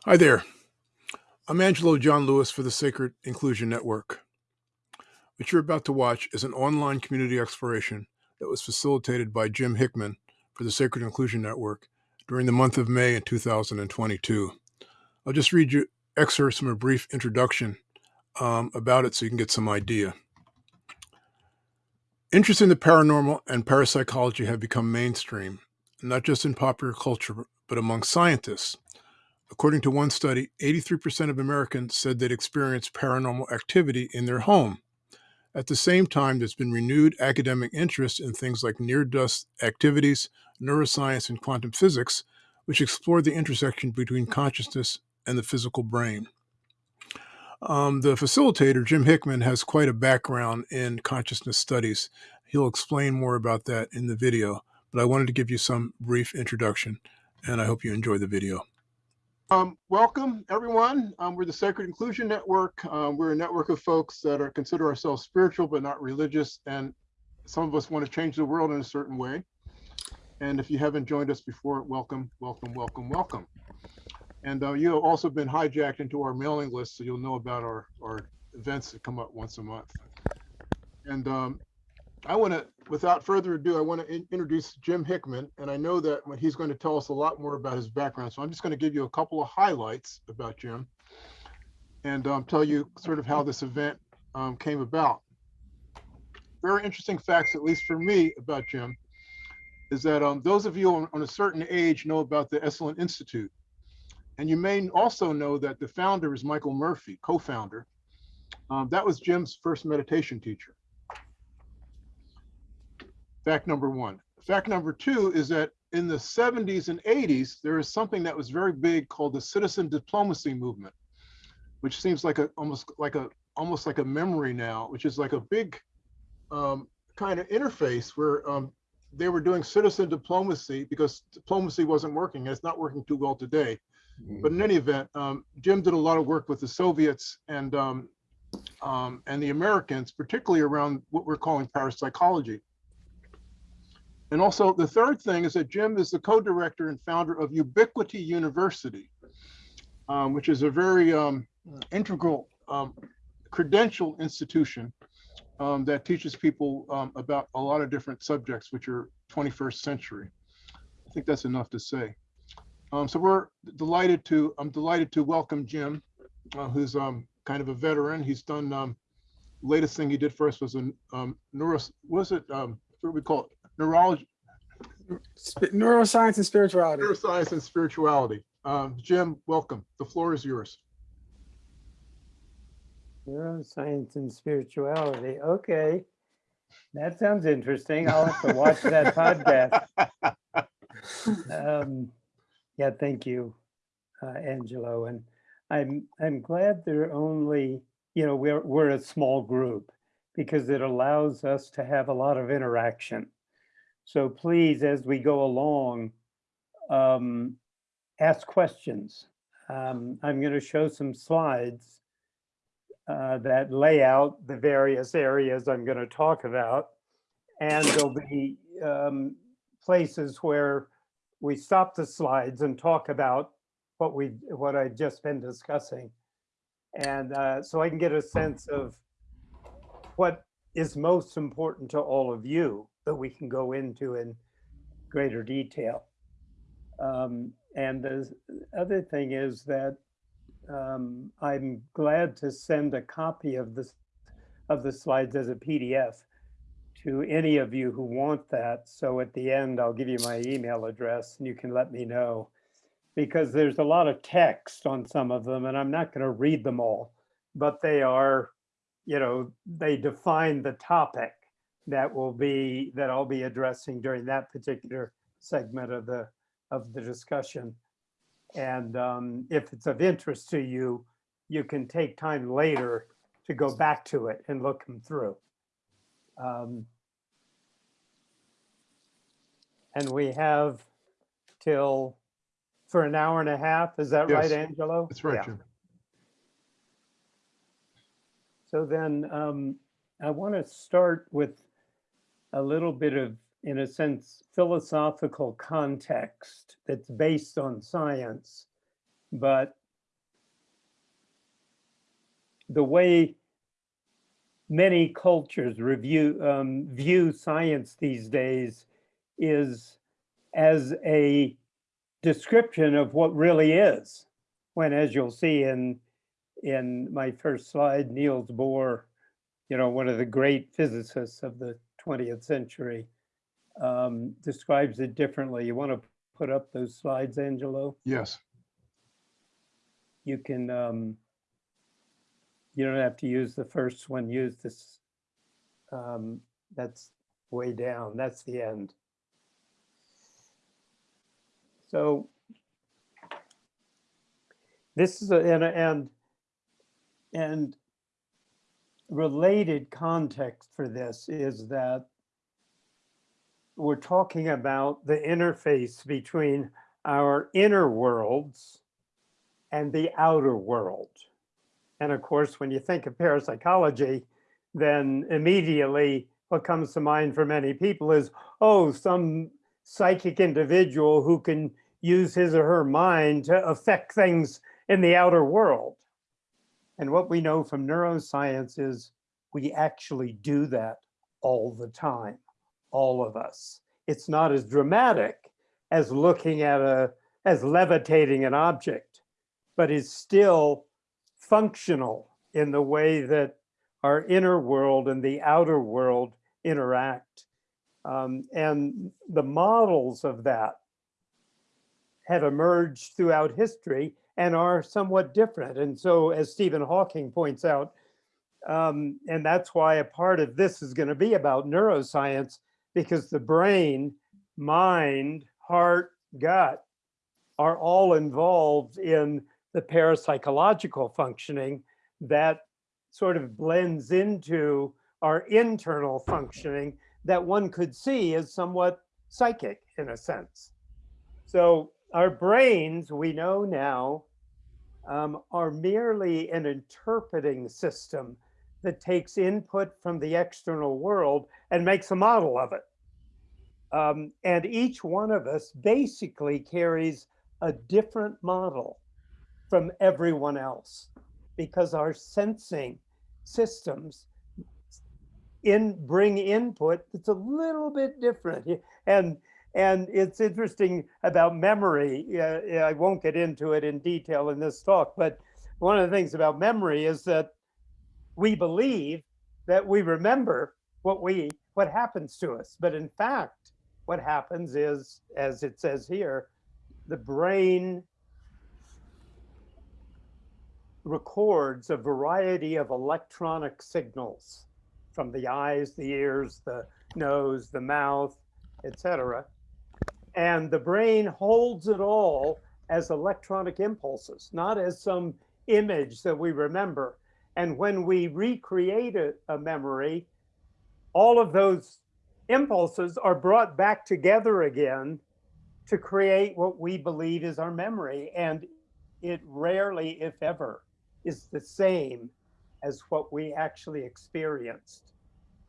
Hi there. I'm Angelo John Lewis for the Sacred Inclusion Network. What you're about to watch is an online community exploration that was facilitated by Jim Hickman for the Sacred Inclusion Network during the month of May in 2022. I'll just read you excerpts from a brief introduction um, about it so you can get some idea. Interest in the paranormal and parapsychology have become mainstream, not just in popular culture, but among scientists. According to one study, 83% of Americans said they'd experienced paranormal activity in their home. At the same time, there's been renewed academic interest in things like near death activities, neuroscience, and quantum physics, which explore the intersection between consciousness and the physical brain. Um, the facilitator, Jim Hickman, has quite a background in consciousness studies. He'll explain more about that in the video, but I wanted to give you some brief introduction, and I hope you enjoy the video. Um, welcome, everyone. Um, we're the Sacred Inclusion Network. Um, we're a network of folks that are consider ourselves spiritual but not religious, and some of us want to change the world in a certain way. And if you haven't joined us before, welcome, welcome, welcome, welcome. And uh, you have also been hijacked into our mailing list, so you'll know about our, our events that come up once a month. And um, I want to, without further ado, I want to in introduce Jim Hickman, and I know that he's going to tell us a lot more about his background. So I'm just going to give you a couple of highlights about Jim and um, tell you sort of how this event um, came about. Very interesting facts, at least for me, about Jim, is that um, those of you on, on a certain age know about the Esalen Institute. And you may also know that the founder is Michael Murphy, co-founder. Um, that was Jim's first meditation teacher. Fact number one. Fact number two is that in the 70s and 80s, there is something that was very big called the citizen diplomacy movement, which seems like a almost like a almost like a memory now, which is like a big um, kind of interface where um, they were doing citizen diplomacy because diplomacy wasn't working. And it's not working too well today. But in any event, um, Jim did a lot of work with the Soviets and um, um, and the Americans, particularly around what we're calling parapsychology. And also the third thing is that Jim is the co-director and founder of Ubiquity University, um, which is a very um, integral um, credential institution um, that teaches people um, about a lot of different subjects, which are 21st century. I think that's enough to say. Um, so we're delighted to, I'm delighted to welcome Jim, uh, who's kind of a veteran. He's done, latest thing he did for us was a um, neuro, was it, what do we call it? Neurology, neuroscience and spirituality. Neuroscience and spirituality. Um, Jim, welcome. The floor is yours. Neuroscience and spirituality. Okay. That sounds interesting. I'll have to watch that podcast. Um, yeah, thank you, uh, Angelo. And I'm I'm glad they're only, you know, we're we're a small group because it allows us to have a lot of interaction. So please, as we go along, um, ask questions. Um, I'm going to show some slides uh, that lay out the various areas I'm going to talk about. And there'll be um, places where we stop the slides and talk about what we what I've just been discussing. And uh, so I can get a sense of what is most important to all of you that we can go into in greater detail. Um, and the other thing is that um, I'm glad to send a copy of this of the slides as a PDF to any of you who want that. So at the end, I'll give you my email address and you can let me know because there's a lot of text on some of them and I'm not going to read them all, but they are, you know, they define the topic that will be that I'll be addressing during that particular segment of the of the discussion. And um, if it's of interest to you, you can take time later to go back to it and look them through. Um, and we have till for an hour and a half. Is that Yes, right, Angelo? That's right, Yeah. Jim. So then um, I want to start with a little bit of, in a sense, philosophical context that's based on science, but the way many cultures review, um, view science these days is as a description of what really is. When, as you'll see in, in my first slide, Niels Bohr, you know, one of the great physicists of the 20th century, um, describes it differently. You want to put up those slides, Angelo? Yes. You can, um, you don't have to use the first one, use this. Um, that's way down, that's the end. So this is a, and, and, and related context for this is that we're talking about the interface between our inner worlds and the outer world. And of course, when you think of parapsychology, then immediately what comes to mind for many people is, oh, some psychic individual who can use his or her mind to affect things in the outer world. And what we know from neuroscience is we actually do that all the time, all of us. It's not as dramatic as looking at a, as levitating an object, but is still functional in the way that our inner world and the outer world interact. Um, and the models of that have emerged throughout history and are somewhat different. And so as Stephen Hawking points out, um, and that's why a part of this is gonna be about neuroscience because the brain, mind, heart, gut are all involved in the parapsychological functioning that sort of blends into our internal functioning that one could see as somewhat psychic in a sense. So our brains, we know now, um, are merely an interpreting system that takes input from the external world and makes a model of it. Um, and each one of us basically carries a different model from everyone else because our sensing systems in bring input that's a little bit different and and it's interesting about memory uh, i won't get into it in detail in this talk but one of the things about memory is that we believe that we remember what we what happens to us but in fact what happens is as it says here the brain records a variety of electronic signals from the eyes, the ears, the nose, the mouth, etc. And the brain holds it all as electronic impulses, not as some image that we remember. And when we recreate a, a memory, all of those impulses are brought back together again to create what we believe is our memory. And it rarely, if ever, is the same as what we actually experienced.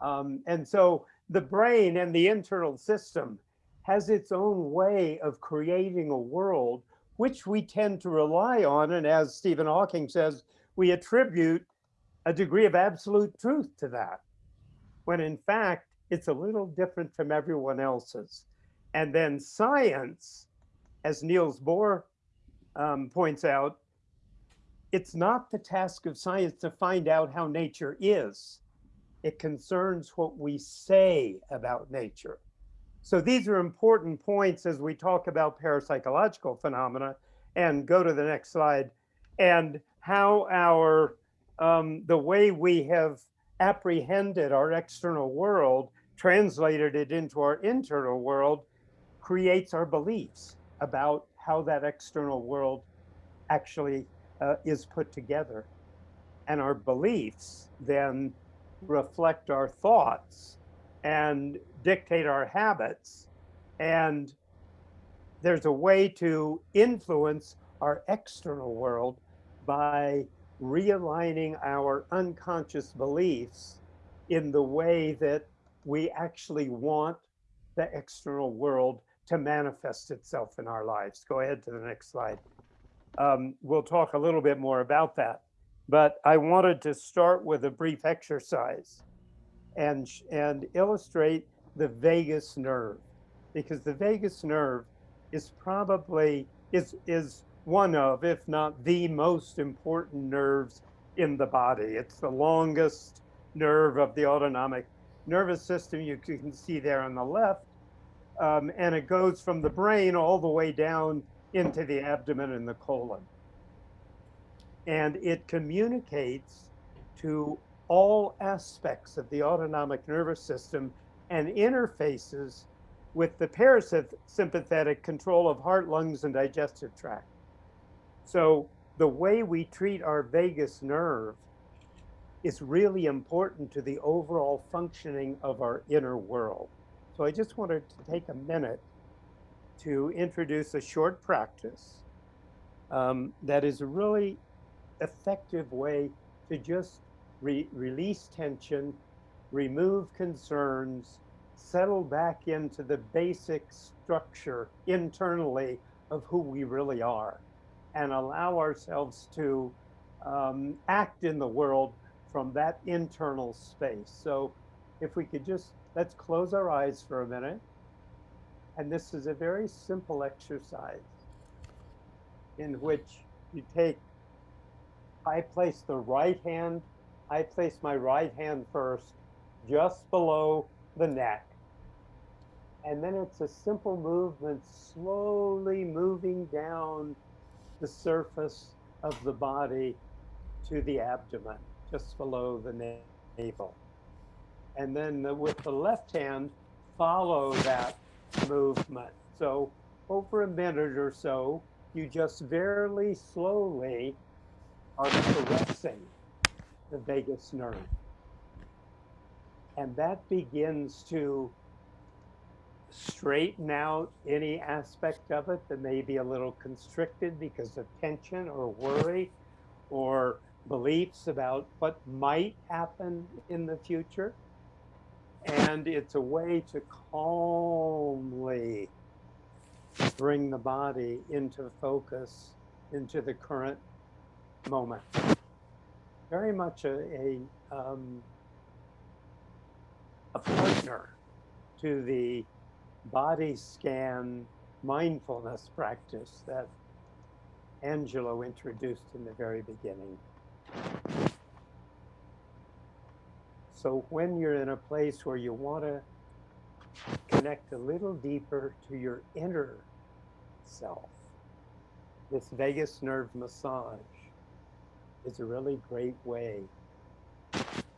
Um, and so the brain and the internal system has its own way of creating a world which we tend to rely on. And as Stephen Hawking says, we attribute a degree of absolute truth to that, when in fact, it's a little different from everyone else's. And then science, as Niels Bohr um, points out, it's not the task of science to find out how nature is. It concerns what we say about nature. So these are important points as we talk about parapsychological phenomena and go to the next slide and how our um, the way we have apprehended our external world, translated it into our internal world, creates our beliefs about how that external world actually uh, is put together. And our beliefs then reflect our thoughts and dictate our habits. And there's a way to influence our external world by realigning our unconscious beliefs in the way that we actually want the external world to manifest itself in our lives. Go ahead to the next slide um, we'll talk a little bit more about that. But I wanted to start with a brief exercise and, and illustrate the vagus nerve because the vagus nerve is probably is is one of if not the most important nerves in the body. It's the longest nerve of the autonomic nervous system. You can see there on the left um, and it goes from the brain all the way down into the abdomen and the colon. And it communicates to all aspects of the autonomic nervous system and interfaces with the parasympathetic control of heart, lungs, and digestive tract. So the way we treat our vagus nerve is really important to the overall functioning of our inner world. So I just wanted to take a minute to introduce a short practice um, that is a really effective way to just re- release tension, remove concerns, settle back into the basic structure internally of who we really are and allow ourselves to um, act in the world from that internal space. So if we could just, let's close our eyes for a minute. And this is a very simple exercise in which you take, I place the right hand, I place my right hand first, just below the neck. And then it's a simple movement, slowly moving down the surface of the body to the abdomen, just below the navel. And then the, with the left hand, follow that movement. So over a minute or so, you just very slowly are caressing the vagus nerve. And that begins to straighten out any aspect of it that may be a little constricted because of tension or worry or beliefs about what might happen in the future. And it's a way to calmly bring the body into focus, into the current moment. Very much a, a, um, a partner to the body scan mindfulness practice that Angelo introduced in the very beginning. So when you're in a place where you want to connect a little deeper to your inner self, this vagus nerve massage is a really great way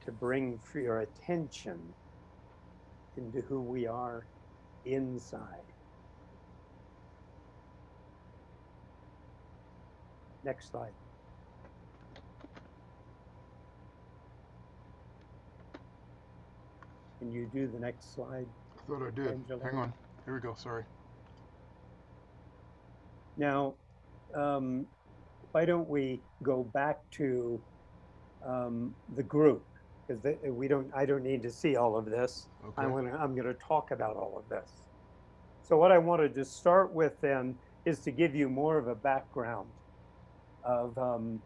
to bring your attention into who we are inside. Next slide. Can you do the next slide? I thought I did. Angela. Hang on. Here we go. Sorry. Now, um, why don't we go back to um, the group? Because we don't, I don't need to see all of this. Okay. I'm gonna, I'm gonna talk about all of this. So what I wanted to start with then is to give you more of a background of, um,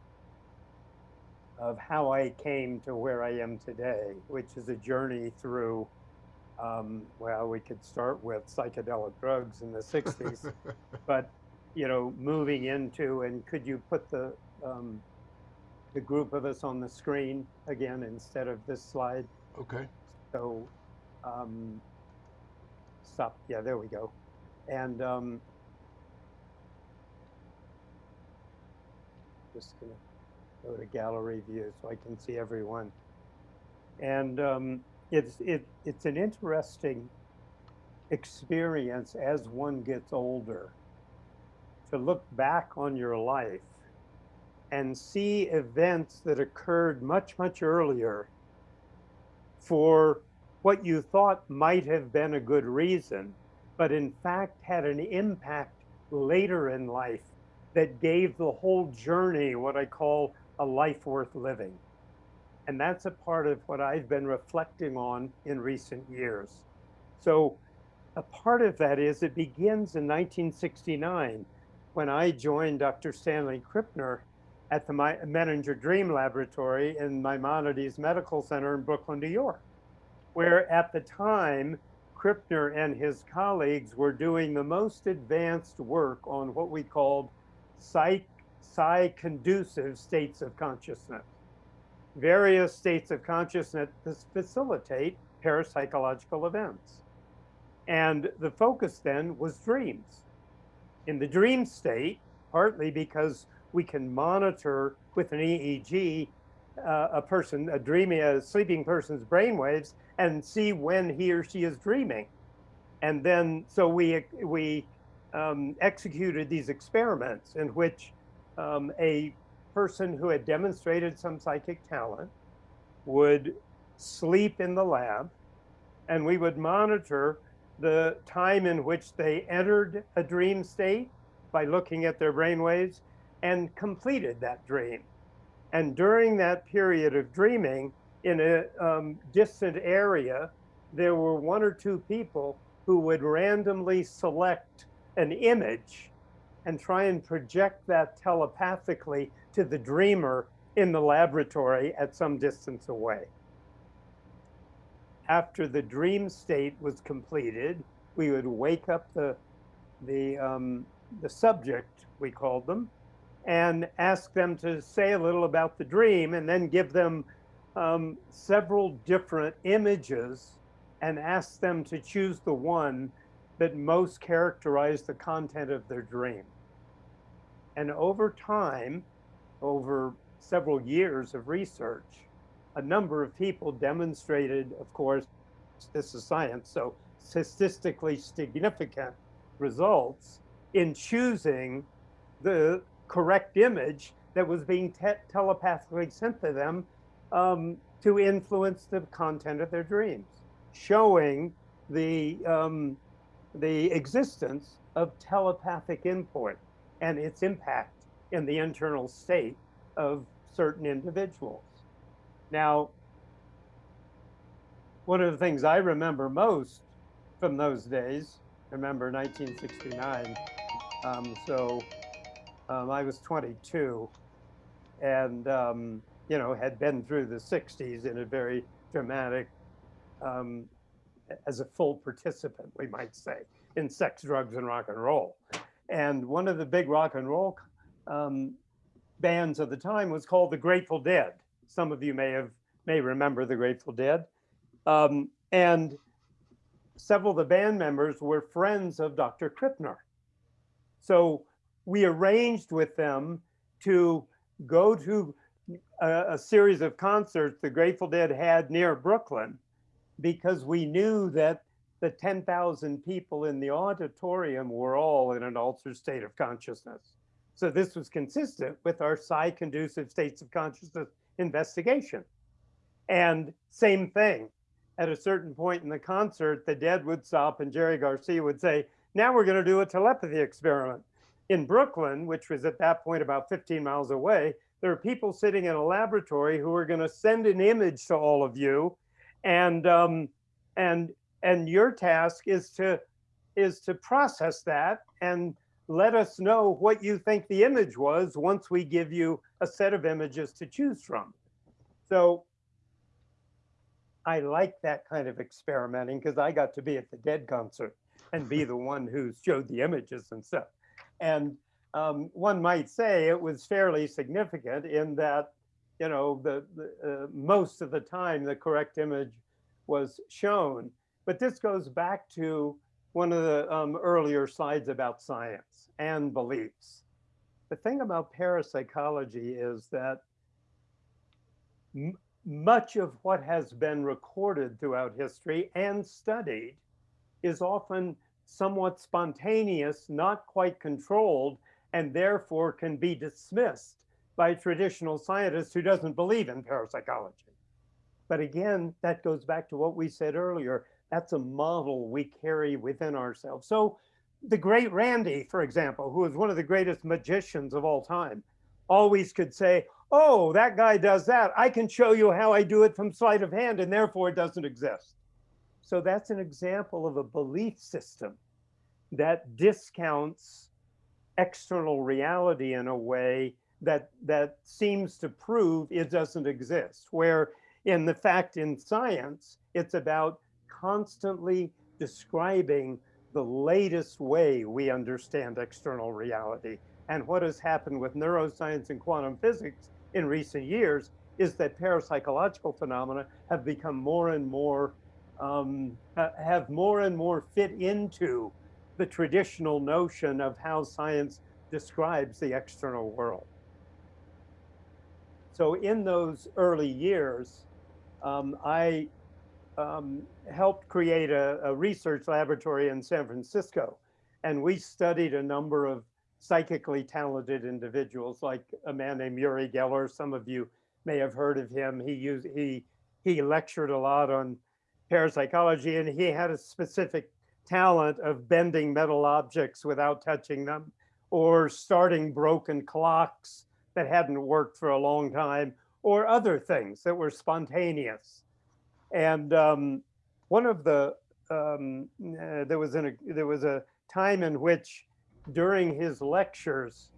of how I came to where I am today, which is a journey through, um, well, we could start with psychedelic drugs in the 60s, but you know, moving into, and could you put the, um, the group of us on the screen again instead of this slide? okay. So, um, stop. Yeah, there we go. And um, just gonna go to gallery view so I can see everyone. And um, it's it it's an interesting experience as one gets older to look back on your life and see events that occurred much much earlier for what you thought might have been a good reason, but in fact had an impact later in life that gave the whole journey what I call a life worth living. And that's a part of what I've been reflecting on in recent years. So, a part of that is it begins in 1969 when I joined Dr. Stanley Krippner at the Menninger Dream Laboratory in Maimonides Medical Center in Brooklyn, New York, where at the time, Krippner and his colleagues were doing the most advanced work on what we called psi-conducive states of consciousness. Various states of consciousness that facilitate parapsychological events. And the focus then was dreams. In the dream state, partly because we can monitor with an EEG uh, a person, a dreaming, a sleeping person's brainwaves, and see when he or she is dreaming. And then, so we we um, executed these experiments in which um, a person who had demonstrated some psychic talent would sleep in the lab, and we would monitor the time in which they entered a dream state by looking at their brainwaves and completed that dream. And during that period of dreaming, in a um, distant area, there were one or two people who would randomly select an image and try and project that telepathically to the dreamer in the laboratory at some distance away. After the dream state was completed, we would wake up the, the, um, the subject, we called them, and ask them to say a little about the dream and then give them um, several different images and ask them to choose the one that most characterized the content of their dream. And over time, over several years of research, a number of people demonstrated, of course, this is science, so statistically significant results in choosing the correct image that was being te telepathically sent to them um, to influence the content of their dreams, showing the um, the existence of telepathic input and its impact in the internal state of certain individuals. Now, one of the things I remember most from those days, remember 1969, um, so um, I was 22 and, um, you know, had been through the 60s in a very dramatic, um, as a full participant, we might say, in sex, drugs, and rock and roll. And one of the big rock and roll um, bands of the time was called the Grateful Dead. Some of you may have may remember the Grateful Dead. Um, and several of the band members were friends of Dr. Krippner. So we arranged with them to go to a, a, series of concerts the Grateful Dead had near Brooklyn because we knew that the 10,000 people in the auditorium were all in an altered state of consciousness. So this was consistent with our psi-conducive states of consciousness investigation. And same thing, at a certain point in the concert, the Dead would stop and Jerry Garcia would say, now we're gonna do a telepathy experiment in Brooklyn, which was at that point about 15 miles away, there are people sitting in a laboratory who are going to send an image to all of you, and um, and and your task is to is to process that and let us know what you think the image was once we give you a set of images to choose from. So I like that kind of experimenting because I got to be at the Dead concert and be the one who showed the images and stuff. And um, one might say it was fairly significant in that, you know, the, the uh, most of the time the correct image was shown. But this goes back to one of the um, earlier slides about science and beliefs. The thing about parapsychology is that much of what has been recorded throughout history and studied is often somewhat spontaneous, not quite controlled, and therefore can be dismissed by traditional scientists who doesn't believe in parapsychology. But again, that goes back to what we said earlier. That's a model we carry within ourselves. So the great Randi, for example, who is one of the greatest magicians of all time, always could say, oh, that guy does that. I can show you how I do it from sleight of hand, and therefore it doesn't exist. So that's an example of a belief system that discounts external reality in a way that that seems to prove it doesn't exist. Where in the fact in science, it's about constantly describing the latest way we understand external reality. And what has happened with neuroscience and quantum physics in recent years is that parapsychological phenomena have become more and more, um, have more and more fit into the traditional notion of how science describes the external world. So in those early years, um, I um, helped create a, a, research laboratory in San Francisco. And we studied a number of psychically talented individuals, like a man named Uri Geller. Some of you may have heard of him. He used he he lectured a lot on parapsychology, and he had a specific talent of bending metal objects without touching them, or starting broken clocks that hadn't worked for a long time, or other things that were spontaneous. And um, one of the um, uh, there was an, there was a time in which during his lectures,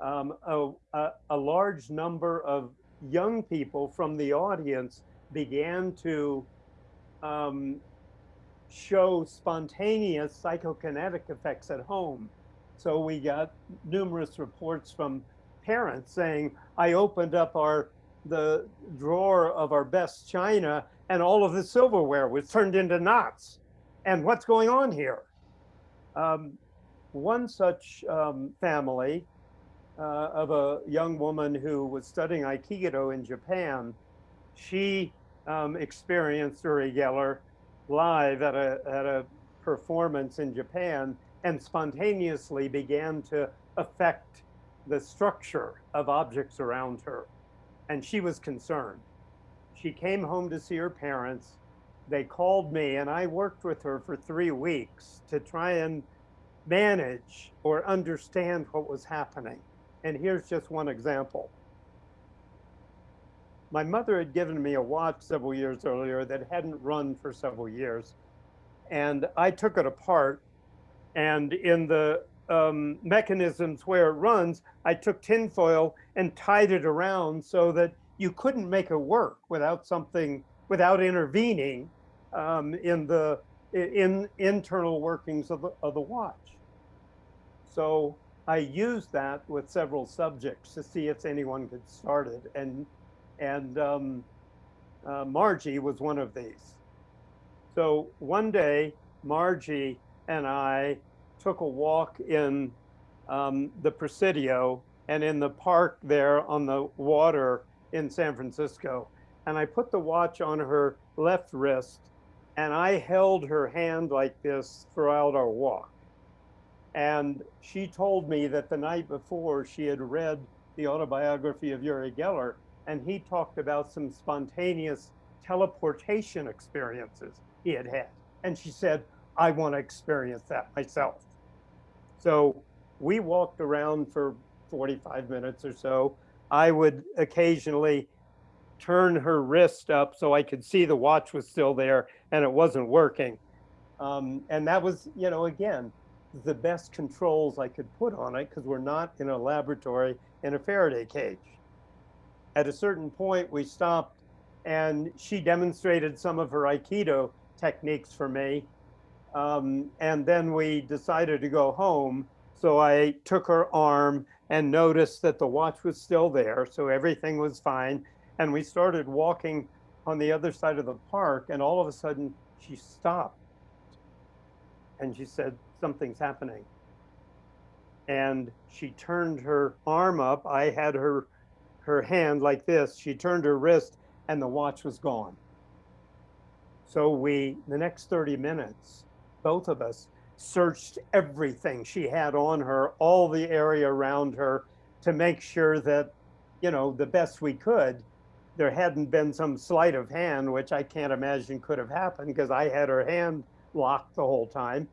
um, a, a, a, large number of young people from the audience began to um, show spontaneous psychokinetic effects at home. So we got numerous reports from parents saying, I opened up our the drawer of our best china and all of the silverware was turned into knots. And what's going on here? Um, one such um, family uh, of a young woman who was studying Aikido in Japan, she um, experienced Uri Geller live at a, at a performance in Japan and spontaneously began to affect the structure of objects around her. And she was concerned. She came home to see her parents. They called me and I worked with her for three weeks to try and manage or understand what was happening. And here's just one example. My mother had given me a watch several years earlier that hadn't run for several years. And I took it apart and in the um, mechanisms where it runs, I took tinfoil and tied it around so that you couldn't make it work without something, without intervening um, in the in internal workings of the, of the watch. So I used that with several subjects to see if anyone could start it. And, and um, uh, Margie was one of these. So one day, Margie and I took a walk in um, the Presidio and in the park there on the water in San Francisco. And I put the watch on her left wrist and I held her hand like this throughout our walk. And she told me that the night before she had read the autobiography of Uri Geller and he talked about some spontaneous teleportation experiences he had had. And she said, I want to experience that myself. So we walked around for 45 minutes or so. I would occasionally turn her wrist up so I could see the watch was still there and it wasn't working. Um, and that was, you know, again, the best controls I could put on it because we're not in a laboratory in a Faraday cage. At a certain point, we stopped and she demonstrated some of her Aikido techniques for me. Um, and then we decided to go home. So I took her arm and noticed that the watch was still there. So everything was fine. And we started walking on the other side of the park. And all of a sudden she stopped. And she said, something's happening. And she turned her arm up. I had her, her hand like this. She turned her wrist and the watch was gone. So we, the next 30 minutes, both of us searched everything she had on her, all the area around her to make sure that, you know, the best we could, there hadn't been some sleight of hand, which I can't imagine could have happened because I had her hand locked the whole time.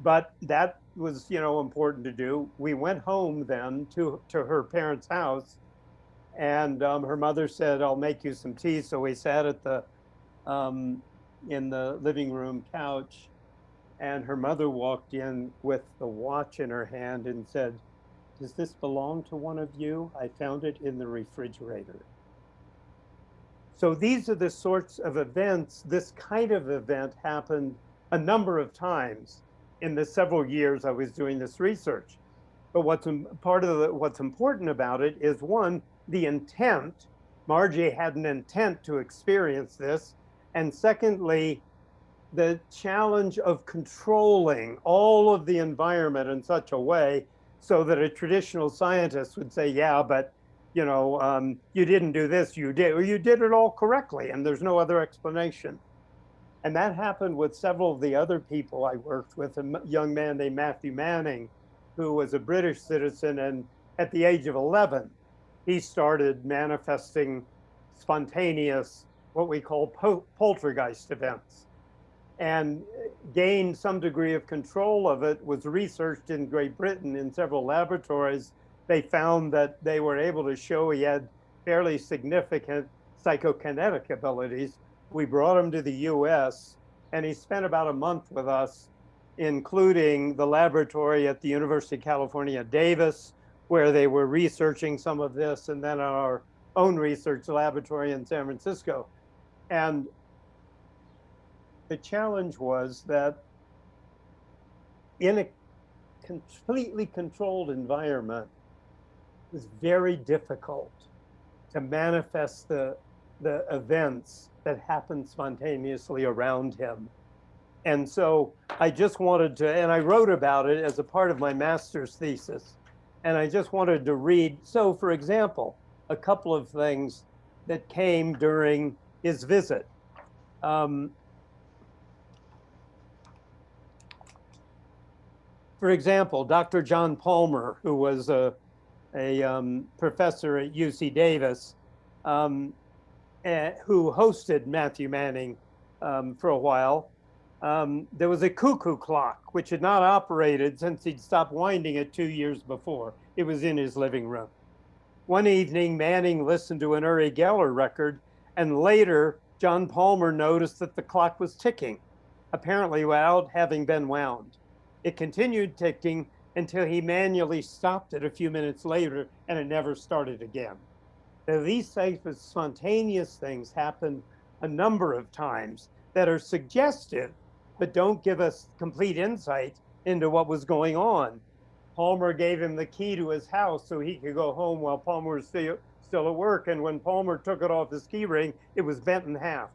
But that was, you know, important to do. We went home then to, to her parents' house and um, her mother said, I'll make you some tea. So we sat at the, um, in the living room couch and her mother walked in with the watch in her hand and said, Does this belong to one of you? I found it in the refrigerator. So these are the sorts of events, this kind of event happened a number of times in the several years I was doing this research. But what's part of the, what's important about it is one, the intent. Margie had an intent to experience this. And secondly, the challenge of controlling all of the environment in such a way so that a traditional scientist would say, yeah, but you know, um, you didn't do this, you did, or you did it all correctly, and there's no other explanation. And that happened with several of the other people I worked with, a young man named Matthew Manning, who was a British citizen, and at the age of 11, he started manifesting spontaneous, what we call poltergeist events and gained some degree of control of it, was researched in Great Britain in several laboratories. They found that they were able to show he had fairly significant psychokinetic abilities. We brought him to the US and he spent about a month with us, including the laboratory at the University of California, Davis, where they were researching some of this, and then our own research laboratory in San Francisco. And the challenge was that in a completely controlled environment, it was very difficult to manifest the, the events that happened spontaneously around him. And so I just wanted to, and I wrote about it as a part of my master's thesis. And I just wanted to read. So, for example, a couple of things that came during his visit. Um, For example, Dr. John Palmer, who was a, a um, professor at UC Davis, um, uh, who hosted Matthew Manning um, for a while, um, there was a cuckoo clock, which had not operated since he'd stopped winding it two years before. It was in his living room. One evening, Manning listened to an Uri Geller record, and later, John Palmer noticed that the clock was ticking, apparently without having been wound. It continued ticking until he manually stopped it a few minutes later and it never started again. Now, these types of spontaneous things happen a number of times that are suggestive, but don't give us complete insight into what was going on. Palmer gave him the key to his house so he could go home while Palmer was still, still at work. And when Palmer took it off his key ring, it was bent in half.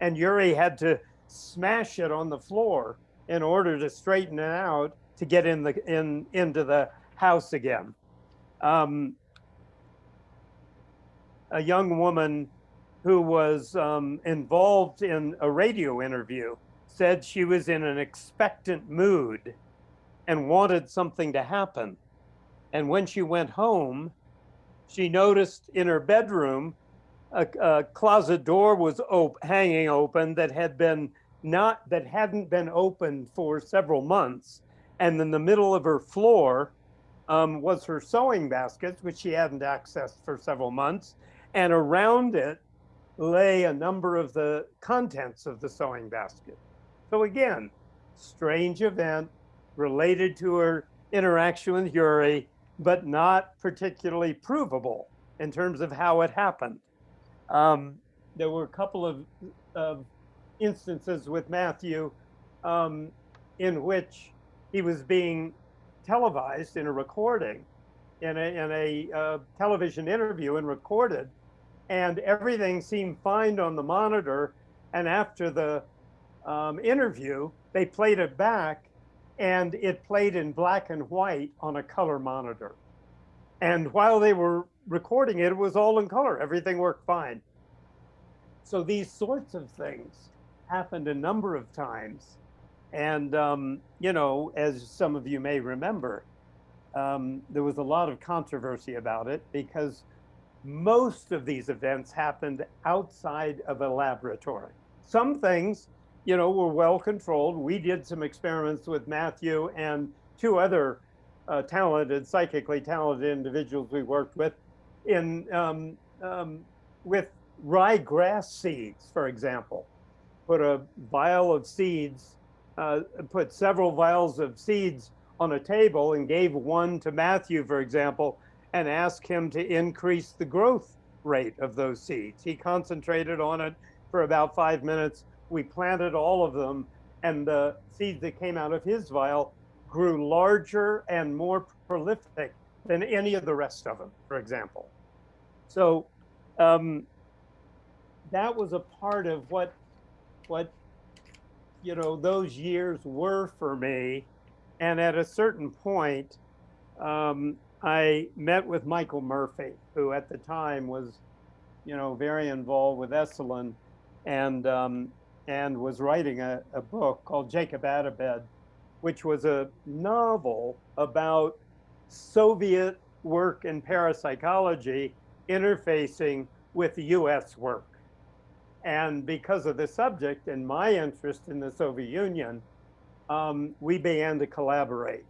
And Uri had to smash it on the floor in order to straighten it out to get in the in into the house again. Um, a young woman who was um, involved in a radio interview said she was in an expectant mood and wanted something to happen. And when she went home, she noticed in her bedroom a, a closet door was op hanging open that had been not that hadn't been opened for several months. And in the middle of her floor um, was her sewing basket, which she hadn't accessed for several months. And around it lay a number of the contents of the sewing basket. So again, strange event related to her interaction with Uri, but not particularly provable in terms of how it happened. Um, there were a couple of, of instances with Matthew um, in which he was being televised in a recording, in a, in a uh, television interview and recorded, and everything seemed fine on the monitor. And after the um, interview, they played it back and it played in black and white on a color monitor. And while they were recording it, it was all in color. Everything worked fine. So these sorts of things happened a number of times. And, um, you know, as some of you may remember, um, there was a lot of controversy about it because most of these events happened outside of a laboratory. Some things, you know, were well controlled. We did some experiments with Matthew and two other uh, talented, psychically talented individuals we worked with in um, um, with seeds, for example put a vial of seeds, uh, put several vials of seeds on a table and gave one to Matthew, for example, and asked him to increase the growth rate of those seeds. He concentrated on it for about five minutes. We planted all of them, and the seeds that came out of his vial grew larger and more prolific than any of the rest of them, for example. So um, that was a part of what what you know those years were for me. And at a certain point, um, I met with Michael Murphy, who at the time was, you know, very involved with Esalen, and um, and was writing a, a book called Jacob Atabet, which was a novel about Soviet work in parapsychology interfacing with US work. And because of the subject and my interest in the Soviet Union, um, we began to collaborate.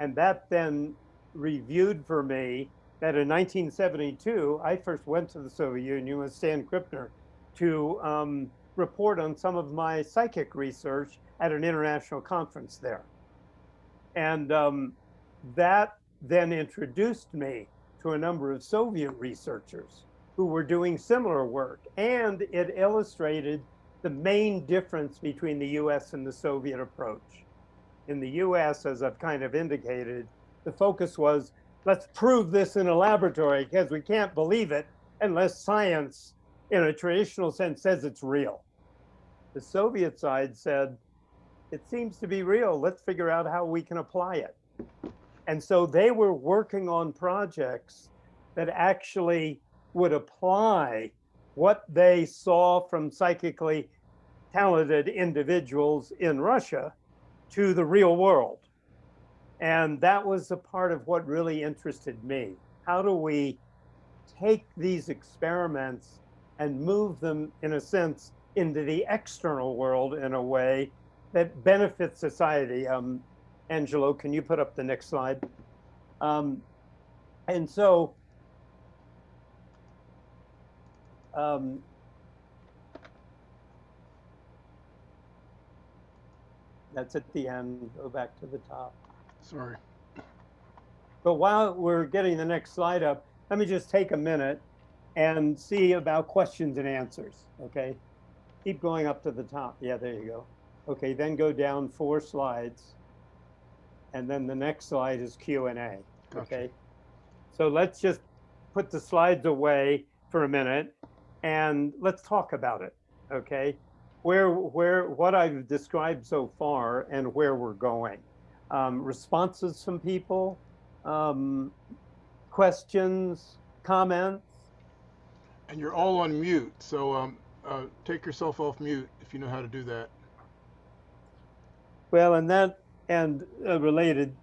And that then reviewed for me that in 1972, I first went to the Soviet Union with Stan Krippner to um, report on some of my psychic research at an international conference there. And um, that then introduced me to a number of Soviet researchers who were doing similar work. And it illustrated the main difference between the US and the Soviet approach. In the US, as I've kind of indicated, the focus was let's prove this in a laboratory because we can't believe it unless science, in a traditional sense, says it's real. The Soviet side said, it seems to be real. Let's figure out how we can apply it. And so they were working on projects that actually would apply what they saw from psychically talented individuals in Russia to the real world. And that was a part of what really interested me. How do we take these experiments and move them, in a sense, into the external world in a way that benefits society? Um, Angelo, can you put up the next slide? Um, and so um, that's at the end. Go back to the top. Sorry. But while we're getting the next slide up, let me just take a minute and see about questions and answers, okay? Keep going up to the top. Yeah, there you go. Okay, then go down four slides. And then the next slide is Q&A, Gotcha. okay? So let's just put the slides away for a minute and let's talk about it, okay? Where, where, what I've described so far and where we're going. Um, responses from people, um, questions, comments. And you're all on mute, so um, uh, take yourself off mute if you know how to do that. Well, and that and a related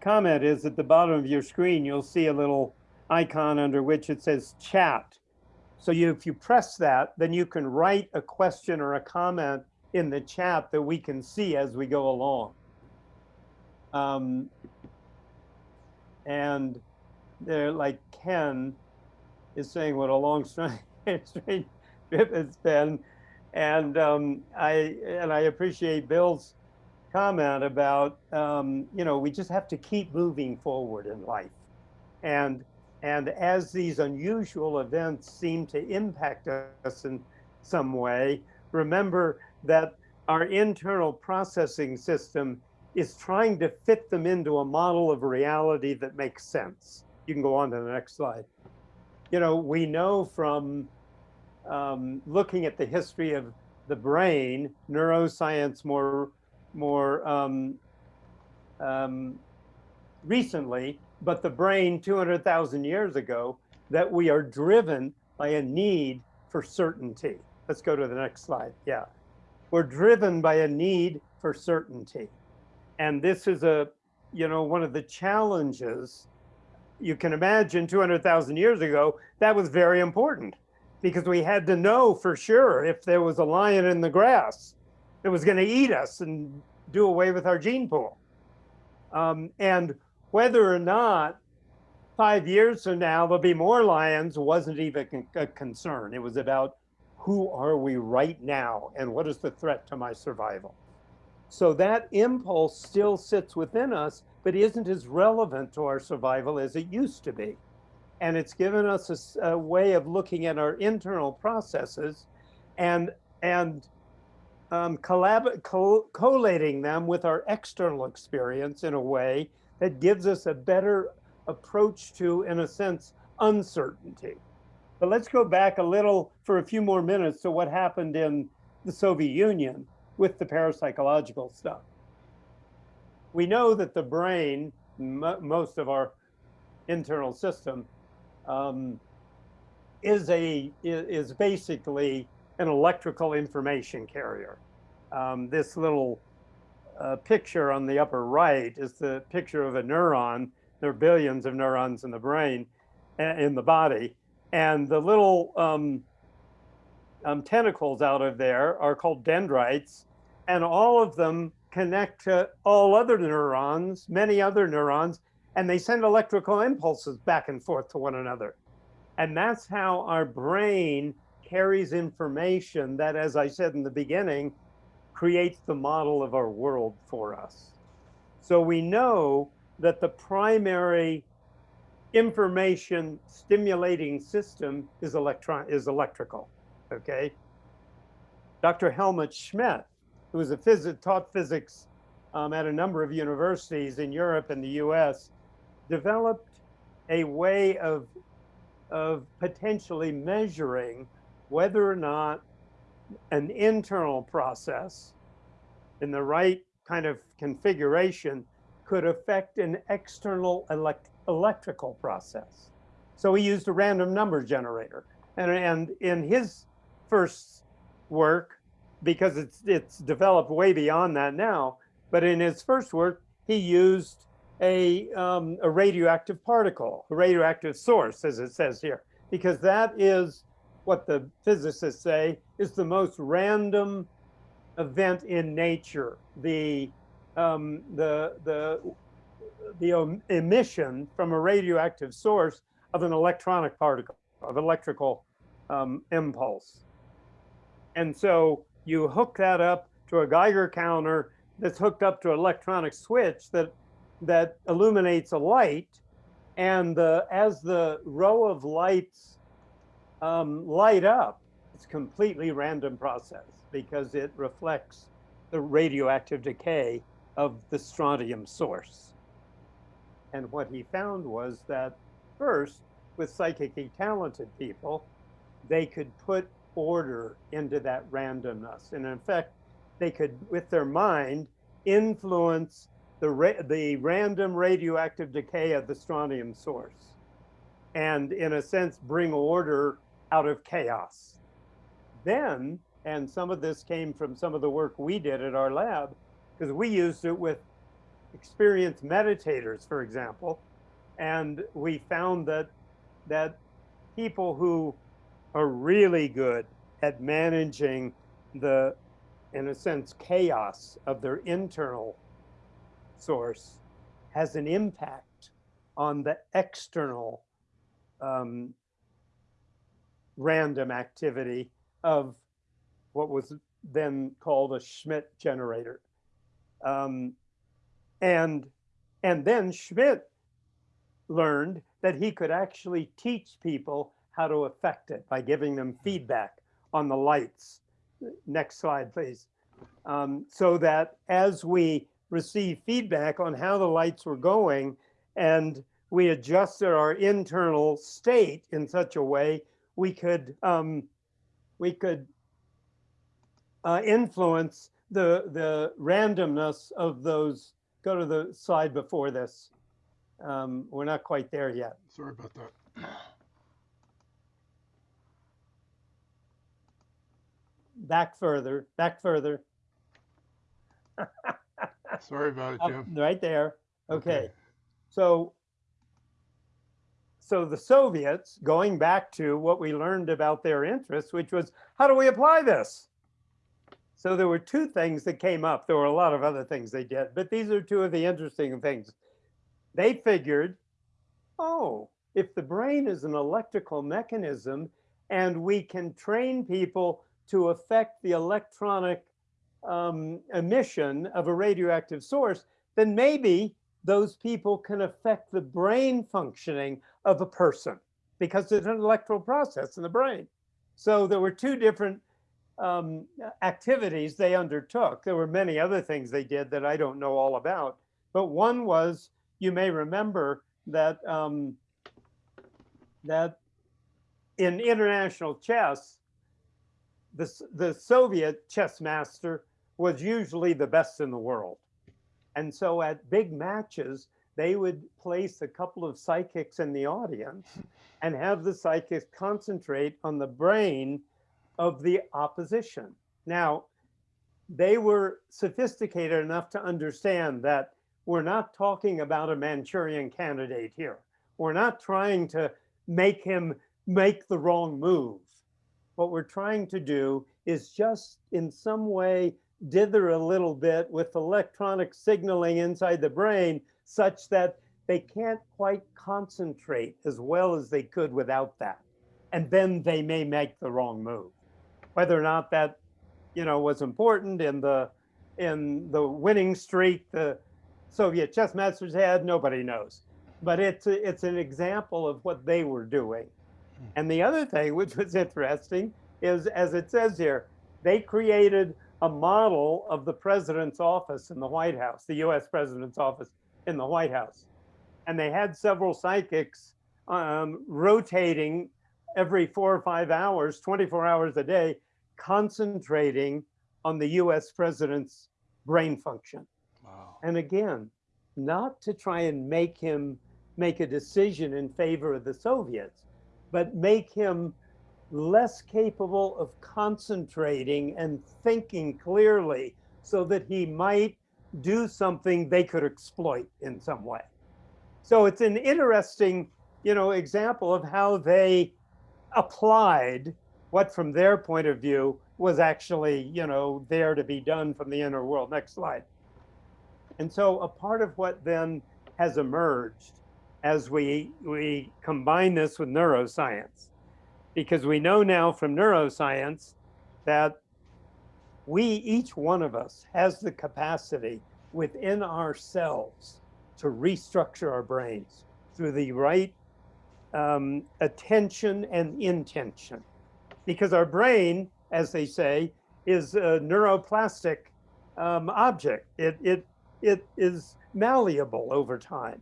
comment is at the bottom of your screen, you'll see a little icon under which it says chat. So you, if you press that, then you can write a question or a comment in the chat that we can see as we go along. Um, and they're like Ken is saying what a long strange it's been. And um, I and I appreciate Bill's comment about um, you know we just have to keep moving forward in life, and and as these unusual events seem to impact us in some way, remember that our internal processing system is trying to fit them into a model of reality that makes sense. You can go on to the next slide. You know, we know from um, looking at the history of the brain, neuroscience more, more um, um, recently, but the brain 200,000 years ago, that we are driven by a need for certainty. Let's go to the next slide. Yeah. We're driven by a need for certainty. And this is a, you know, one of the challenges you can imagine 200,000 years ago, that was very important because we had to know for sure if there was a lion in the grass that was going to eat us and do away with our gene pool. Um, and whether or not five years from now there'll be more lions wasn't even a concern. It was about who are we right now and what is the threat to my survival. So that impulse still sits within us, but isn't as relevant to our survival as it used to be. And it's given us a way of looking at our internal processes and, and um, collab- co- collating them with our external experience in a way that gives us a better approach to, in a sense, uncertainty. But let's go back a little for a few more minutes to what happened in the Soviet Union with the parapsychological stuff. We know that the brain, mo most of our internal system, um, is a is basically an electrical information carrier. Um, this little uh, picture on the upper right is the picture of a neuron. There are billions of neurons in the brain, in the body, and the little um, um, tentacles out of there are called dendrites, and all of them connect to all other neurons, many other neurons, and they send electrical impulses back and forth to one another. And that's how our brain carries information that, as I said in the beginning, creates the model of our world for us. So we know that the primary information stimulating system is electron is electrical. Okay. Dr. Helmut Schmidt, who was a phys- taught physics um, at a number of universities in Europe and the US, developed a way of, of potentially measuring whether or not an internal process in the right kind of configuration could affect an external elect electrical process. So he used a random number generator. And, and in his first work, because it's, it's developed way beyond that now, but in his first work, he used a, um, a radioactive particle, a radioactive source, as it says here, because that is what the physicists say is the most random event in nature. The, um, the, the, the emission from a radioactive source of an electronic particle, of electrical um, impulse. And so you hook that up to a Geiger counter that's hooked up to an electronic switch that that illuminates a light, and the as the row of lights um, light up, it's completely random process because it reflects the radioactive decay of the strontium source. And what he found was that first, with psychically talented people, they could put order into that randomness. And in fact, they could, with their mind, influence the, ra the random radioactive decay of the strontium source. And in a sense, bring order out of chaos. Then, and some of this came from some of the work we did at our lab, because we used it with experienced meditators, for example, and we found that that people who are really good at managing the, in a sense, chaos of their internal source has an impact on the external um, random activity of what was then called a Schmidt generator. Um, and, and then Schmidt learned that he could actually teach people how to affect it by giving them feedback on the lights. Next slide, please. Um, so that as we receive feedback on how the lights were going and we adjusted our internal state in such a way we could um, we could uh, influence the the randomness of those. Go to the slide before this. Um, we're not quite there yet. Sorry about that. Back further, back further. Sorry about it, Up- Jim. Right there. Okay. Okay. So, so the Soviets, going back to what we learned about their interests, which was how do we apply this? So there were two things that came up. There were a lot of other things they did, but these are two of the interesting things. They figured, oh, if the brain is an electrical mechanism and we can train people to affect the electronic um, emission of a radioactive source, then maybe those people can affect the brain functioning of a person because it's an electrical process in the brain. So there were two different um, activities they undertook. There were many other things they did that I don't know all about, but one was you may remember that um, that in international chess, the, the Soviet chess master was usually the best in the world. And so at big matches, they would place a couple of psychics in the audience and have the psychics concentrate on the brain of the opposition. Now, they were sophisticated enough to understand that we're not talking about a Manchurian candidate here. We're not trying to make him make the wrong move. What we're trying to do is just in some way dither a little bit with electronic signaling inside the brain such that they can't quite concentrate as well as they could without that. And then they may make the wrong move. Whether or not that, you know, was important in the in the winning streak the Soviet chess masters had, nobody knows. But it's a, it's an example of what they were doing. Hmm. And the other thing, which was interesting, is as it says here, they created a model of the president's office in the White House, the US president's office in the White House. And they had several psychics um, rotating every four or five hours, 24 hours a day, concentrating on the US president's brain function. Wow. And again, not to try and make him make a decision in favor of the Soviets, but make him less capable of concentrating and thinking clearly so that he might do something they could exploit in some way. So it's an interesting, you know, example of how they applied what from their point of view was actually, you know, there to be done from the inner world. Next slide. And so a part of what then has emerged as we, we combine this with neuroscience because we know now from neuroscience that we, each one of us, has the capacity within ourselves to restructure our brains through the right um, attention and intention. Because our brain, as they say, is a neuroplastic um, object. It, it, it is malleable over time.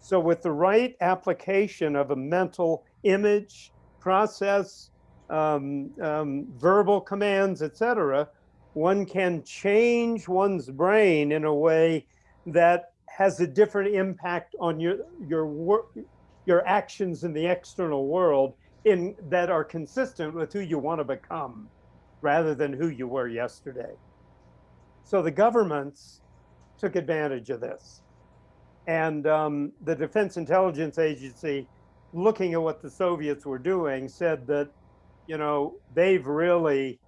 So with the right application of a mental image, process, um, um, verbal commands, etc., one can change one's brain in a way that has a different impact on your your work, your actions in the external world in that are consistent with who you want to become rather than who you were yesterday. So the governments took advantage of this. And um, the Defense Intelligence Agency looking at what the Soviets were doing, said that, you know, they've really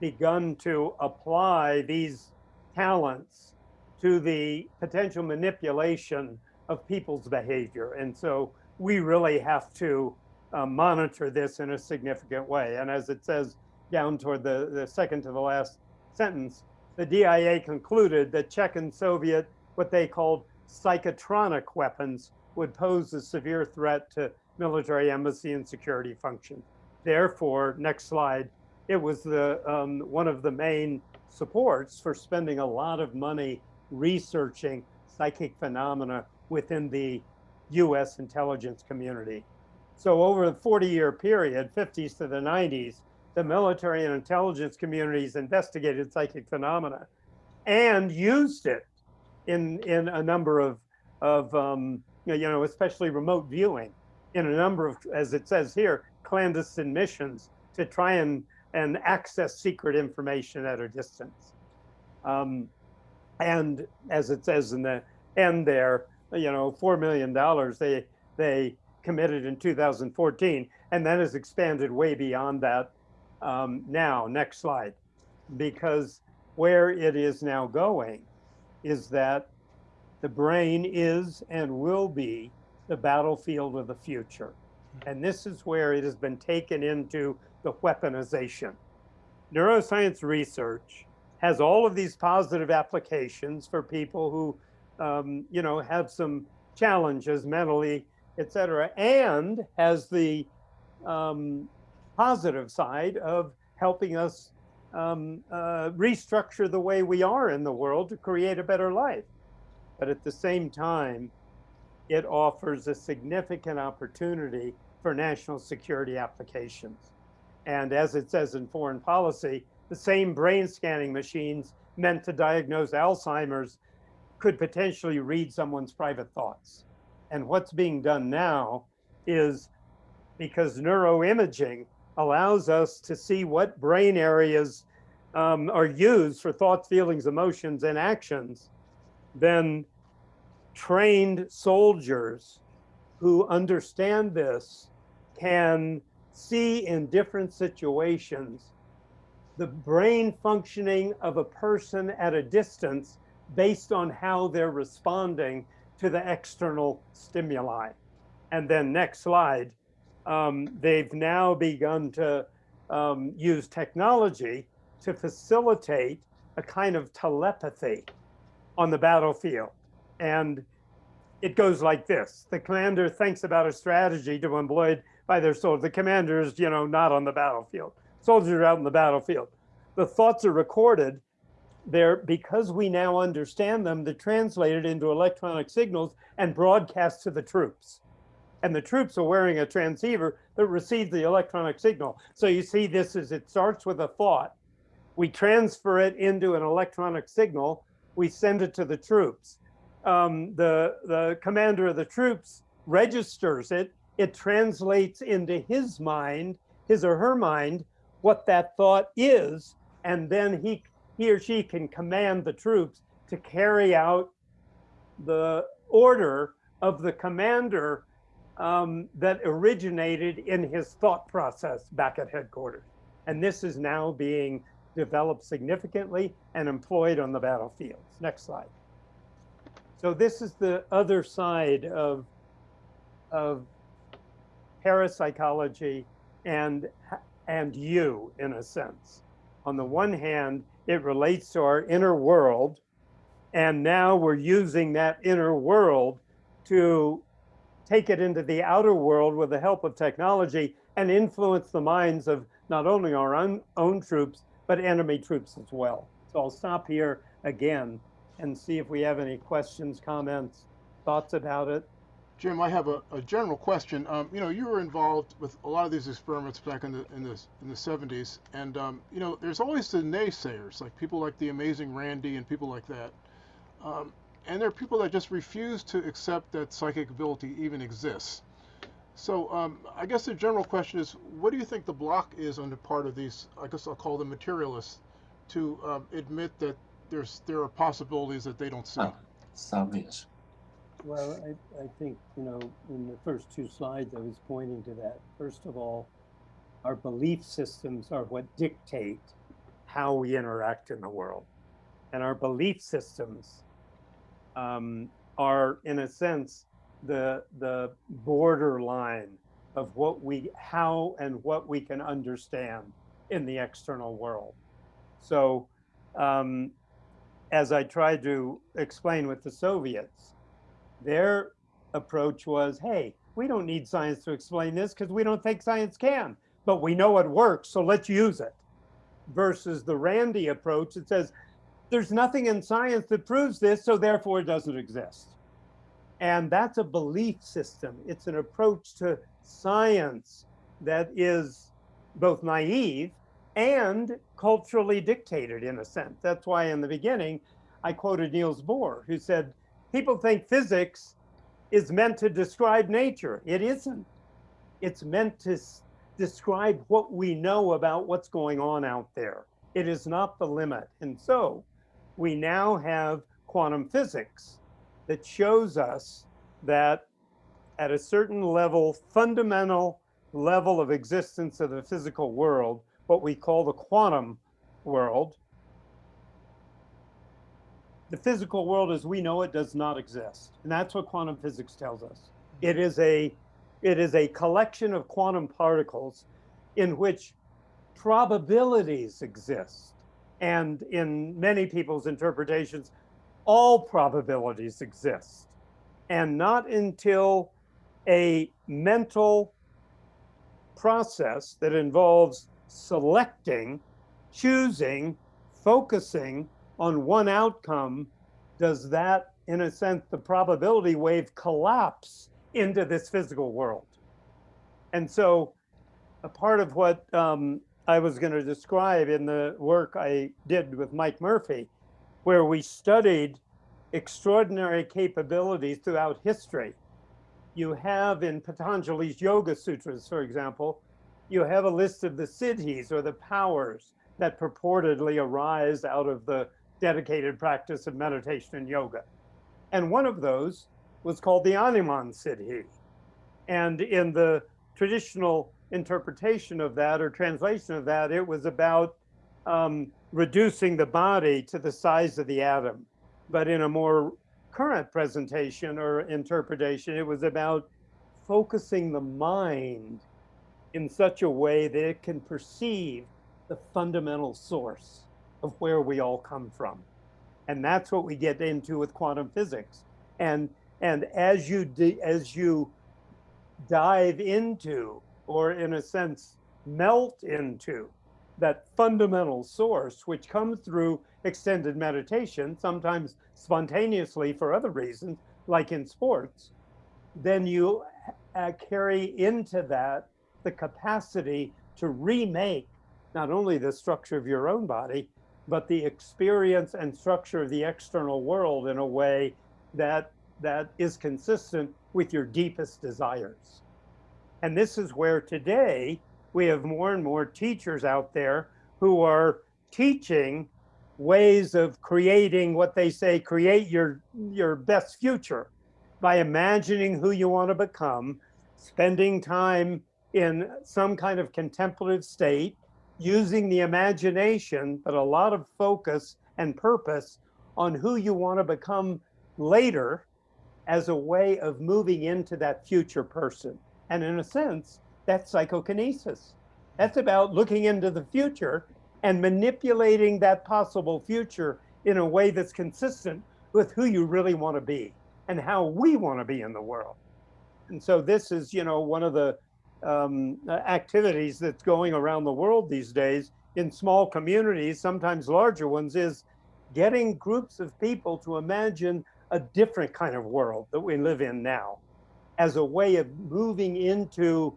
begun to apply these talents to the potential manipulation of people's behavior. And so we really have to uh, monitor this in a significant way. And as it says down toward the, the second to the last sentence, the DIA concluded that Czech and Soviet, what they called psychotronic weapons, would pose a severe threat to military embassy and security function. Therefore, next slide, it was the um, one of the main supports for spending a lot of money researching psychic phenomena within the US intelligence community. So over the 40 year period, 50s to the 90s, the military and intelligence communities investigated psychic phenomena and used it in, in a number of, of um, you know, especially remote viewing in a number of, as it says here, clandestine missions to try and, and access secret information at a distance. Um, and as it says in the end there, you know, $4 million they, they committed in 2014, and that has expanded way beyond that um, now. Next slide. Because where it is now going is that the brain is and will be the battlefield of the future. And this is where it has been taken into the weaponization. Neuroscience research has all of these positive applications for people who, um, you know, have some challenges mentally, et cetera, and has the um, positive side of helping us um, uh, restructure the way we are in the world to create a better life. But at the same time, it offers a significant opportunity for national security applications. And as it says in foreign policy, the same brain scanning machines meant to diagnose Alzheimer's could potentially read someone's private thoughts. And what's being done now is because neuroimaging allows us to see what brain areas um, are used for thoughts, feelings, emotions, and actions, then trained soldiers who understand this can see in different situations the brain functioning of a person at a distance based on how they're responding to the external stimuli. And then next slide, um, they've now begun to um, use technology to facilitate a kind of telepathy on the battlefield. And it goes like this. The commander thinks about a strategy to employ by their soldiers. The commander is, you know, not on the battlefield. Soldiers are out in the battlefield. The thoughts are recorded. They're, because we now understand them, they're translated into electronic signals and broadcast to the troops. And the troops are wearing a transceiver that receives the electronic signal. So you see this is, it starts with a thought. We transfer it into an electronic signal. We send it to the troops um, the, the commander of the troops registers it, it translates into his mind, his or her mind, what that thought is, and then he, he or she can command the troops to carry out the order of the commander um, that originated in his thought process back at headquarters. And this is now being developed significantly and employed on the battlefields. Next slide. So this is the other side of, of parapsychology and, and you in a sense. On the one hand, it relates to our inner world. And now we're using that inner world to take it into the outer world with the help of technology and influence the minds of not only our own, own troops, but enemy troops as well. So I'll stop here again and see if we have any questions, comments, thoughts about it. Jim, I have a, a general question. Um, you know, you were involved with a lot of these experiments back in the in the in the 70s, and um, you know, there's always the naysayers, like people like the amazing Randi and people like that. Um, and there are people that just refuse to accept that psychic ability even exists. So um, I guess the general question is, what do you think the block is on the part of these? I guess I'll call them materialists, to um, admit that there's there are possibilities that they don't see. Ah, obvious. Well, I, I think, you know, in the first two slides, I was pointing to that. First of all, our belief systems are what dictate how we interact in the world. And our belief systems um, are, in a sense, the, the borderline of what we, how and what we can understand in the external world. So um, as I tried to explain with the Soviets, their approach was, hey, we don't need science to explain this because we don't think science can, but we know it works, so let's use it. Versus the Randi approach that says, there's nothing in science that proves this, so therefore it doesn't exist. And that's a belief system. It's an approach to science that is both naive and culturally dictated in a sense. That's why in the beginning, I quoted Niels Bohr, who said, people think physics is meant to describe nature. It isn't. It's meant to describe what we know about what's going on out there. It is not the limit. And so we now have quantum physics that shows us that at a certain level, fundamental level of existence of the physical world, what we call the quantum world. The physical world as we know it does not exist. And that's what quantum physics tells us. It is a, it is a collection of quantum particles in which probabilities exist. And in many people's interpretations, all probabilities exist. And not until a mental process that involves selecting, choosing, focusing on one outcome does that, in a sense, the probability wave collapse into this physical world. And so a part of what um, I was going to describe in the work I did with Mike Murphy, where we studied extraordinary capabilities throughout history. You have in Patanjali's Yoga Sutras, for example, you have a list of the siddhis or the powers that purportedly arise out of the dedicated practice of meditation and yoga. And one of those was called the Animan Siddhi. And in the traditional interpretation of that or translation of that, it was about um, reducing the body to the size of the atom. But in a more current presentation or interpretation, it was about focusing the mind in such a way that it can perceive the fundamental source of where we all come from. And that's what we get into with quantum physics. And, and as you, as you dive into, or in a sense, melt into that fundamental source, which comes through extended meditation, sometimes spontaneously for other reasons, like in sports, then you uh, carry into that the capacity to remake not only the structure of your own body, but the experience and structure of the external world in a way that that is consistent with your deepest desires. And this is where today we have more and more teachers out there who are teaching ways of creating what they say create your your best future by imagining who you want to become spending time in some kind of contemplative state using the imagination, but a lot of focus and purpose on who you want to become later as a way of moving into that future person. And in a sense, that's psychokinesis. That's about looking into the future and manipulating that possible future in a way that's consistent with who you really want to be and how we want to be in the world. And so this is, you know, one of the um, activities that's going around the world these days in small communities, sometimes larger ones, is getting groups of people to imagine a different kind of world that we live in now as a way of moving into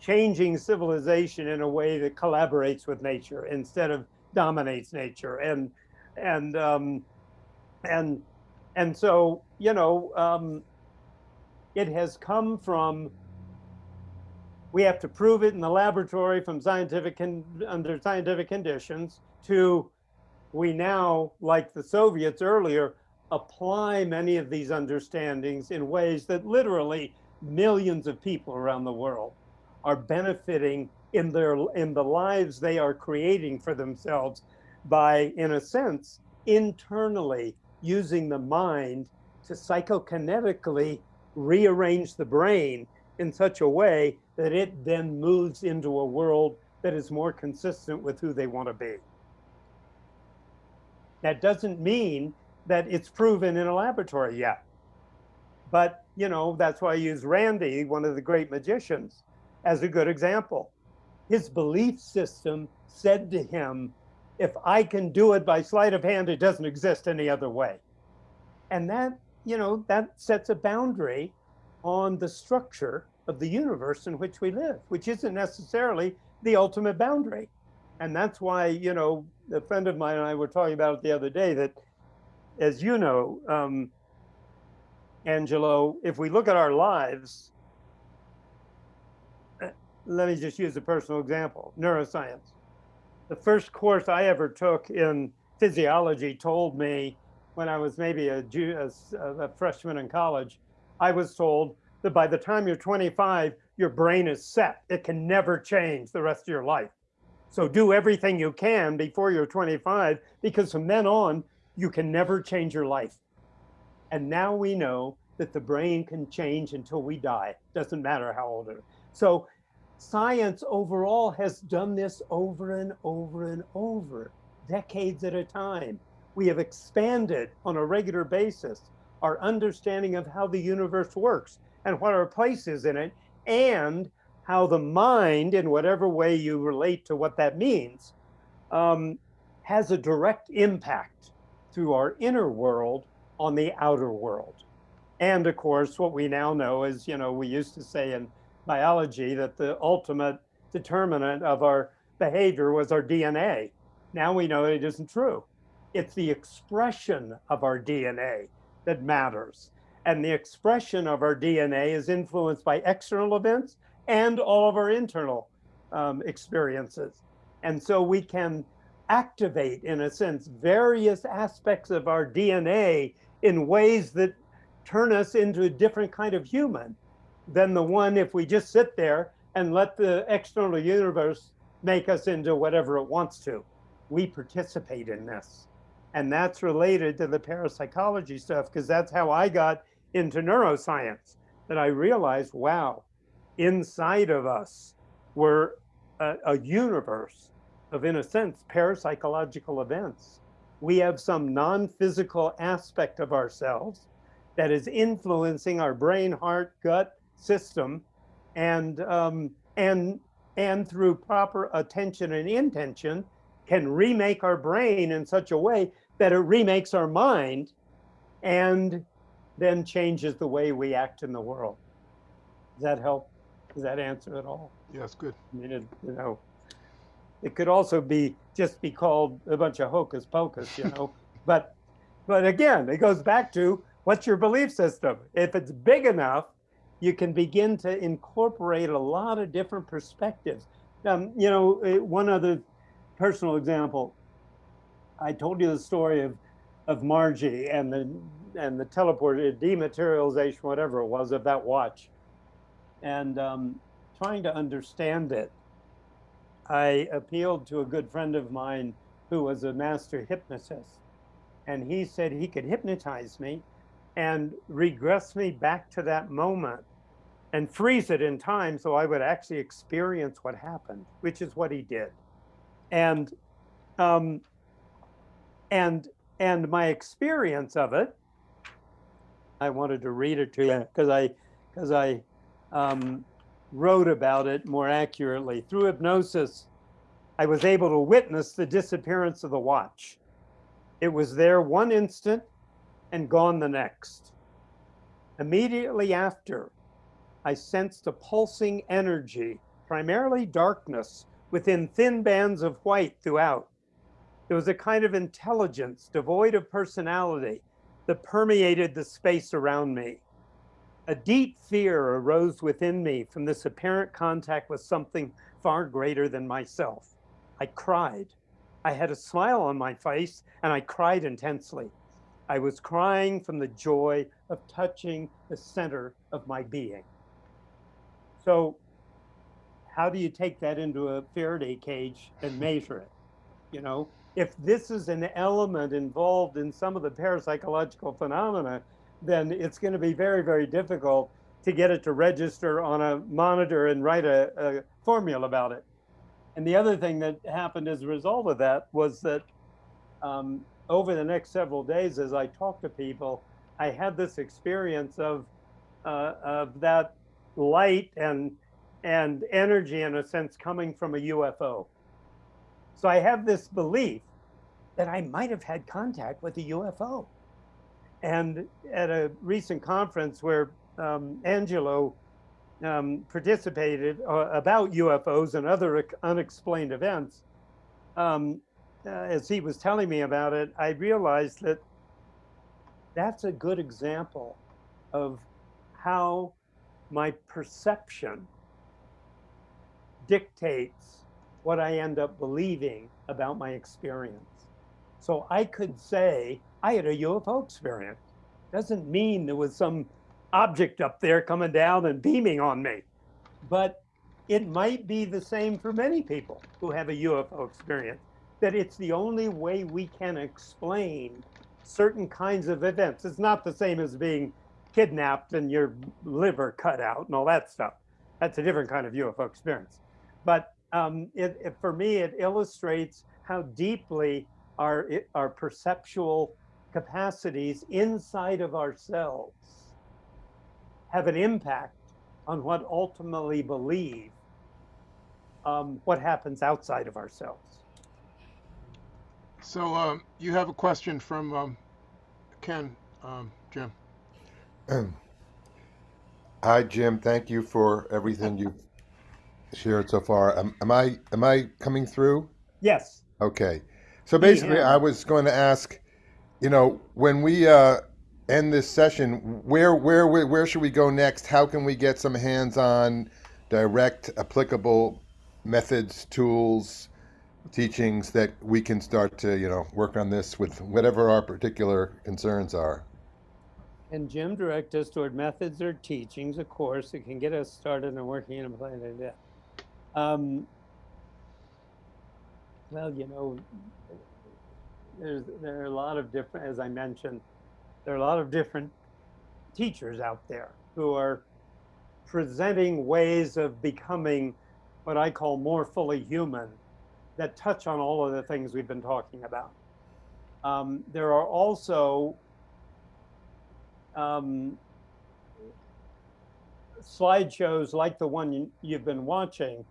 changing civilization in a way that collaborates with nature instead of dominates nature. And and um, and and so you know um, it has come from we have to prove it in the laboratory from scientific under scientific conditions to we now, like the Soviets earlier, apply many of these understandings in ways that literally millions of people around the world are benefiting in their in the lives they are creating for themselves by, in a sense, internally using the mind to psychokinetically rearrange the brain in such a way that it then moves into a world that is more consistent with who they want to be. That doesn't mean that it's proven in a laboratory yet. But, you know, that's why I use Randi, one of the great magicians, as a good example. His belief system said to him, if I can do it by sleight of hand, it doesn't exist any other way. And that, you know, that sets a boundary on the structure of the universe in which we live, which isn't necessarily the ultimate boundary. And that's why, you know, a friend of mine and I were talking about it the other day that, as you know, um, Angelo, if we look at our lives, let me just use a personal example, neuroscience. The first course I ever took in physiology told me when I was maybe a, a, a freshman in college, I was told that by the time you're 25, your brain is set. It can never change the rest of your life. So do everything you can before you're 25, because from then on, you can never change your life. And now we know that the brain can change until we die. Doesn't matter how old it is. So science overall has done this over and over and over. decades at a time. We have expanded on a regular basis our understanding of how the universe works and what our place is in it, and how the mind, in whatever way you relate to what that means, um, has a direct impact through our inner world on the outer world. And of course, what we now know is, you know, we used to say in biology that the ultimate determinant of our behavior was our DNA. Now we know it isn't true. It's the expression of our DNA that matters. And the expression of our DNA is influenced by external events and all of our internal um, experiences. And so we can activate, in a sense, various aspects of our DNA in ways that turn us into a different kind of human than the one if we just sit there and let the external universe make us into whatever it wants to. We participate in this. And that's related to the parapsychology stuff, because that's how I got into neuroscience, that I realized, wow, inside of us were a, a universe of, in a sense, parapsychological events. We have some non-physical aspect of ourselves that is influencing our brain, heart, gut system, and um, and and through proper attention and intention, can remake our brain in such a way that it remakes our mind, and then changes the way we act in the world. Does that help? Does that answer at all? Yes, good. I mean, it, you know, it could also be just be called a bunch of hocus pocus, you know. but but again, it goes back to what's your belief system? If it's big enough, you can begin to incorporate a lot of different perspectives. Um, you know, eh, one other personal example. I told you the story of of Margie and the and the teleported dematerialization, whatever it was, of that watch, and um, trying to understand it. I appealed to a good friend of mine who was a master hypnotist, and he said he could hypnotize me and regress me back to that moment and freeze it in time so I would actually experience what happened, which is what he did. And um, and and my experience of it, I wanted to read it to you because I because I um, wrote about it more accurately. Through hypnosis, I was able to witness the disappearance of the watch. It was there one instant and gone the next. Immediately after, I sensed a pulsing energy, primarily darkness, within thin bands of white throughout. There was a kind of intelligence devoid of personality that permeated the space around me. A deep fear arose within me from this apparent contact with something far greater than myself. I cried. I had a smile on my face and I cried intensely. I was crying from the joy of touching the center of my being. So how do you take that into a Faraday cage and measure it? You know, if this is an element involved in some of the parapsychological phenomena, then it's going to be very, very difficult to get it to register on a monitor and write a, a formula about it. And the other thing that happened as a result of that was that um, over the next several days, as I talked to people, I had this experience of uh, of that light and and energy, in a sense, coming from a UFO. So I have this belief that I might have had contact with a UFO. And at a recent conference where um, Angelo um, participated uh, about UFOs and other unexplained events, um, uh, as he was telling me about it, I realized that that's a good example of how my perception dictates what I end up believing about my experience. So I could say I had a UFO experience. Doesn't mean there was some object up there coming down and beaming on me. But it might be the same for many people who have a UFO experience that it's the only way we can explain certain kinds of events. It's not the same as being kidnapped and your liver cut out and all that stuff. That's a different kind of UFO experience. But um, it, it, for me, it illustrates how deeply our, i- our perceptual capacities inside of ourselves have an impact on what ultimately believe um, what happens outside of ourselves. So um, you have a question from um, Ken, um, Jim. Hi, Jim. Thank you for everything you've shared so far. Am, am I am I coming through? Yes. Okay. So basically, Yeah. I was going to ask, you know, when we uh, end this session, where where where where should we go next? How can we get some hands-on, direct, applicable methods, tools, teachings that we can start to, you know, work on this with whatever our particular concerns are? And Jim direct us toward methods or teachings, of course, that can get us started in working in a plan like that. Um, well, you know, there's there are a lot of different, as I mentioned, there are a lot of different teachers out there who are presenting ways of becoming what I call more fully human that touch on all of the things we've been talking about. Um, there are also um, slideshows like the one you, you've been watching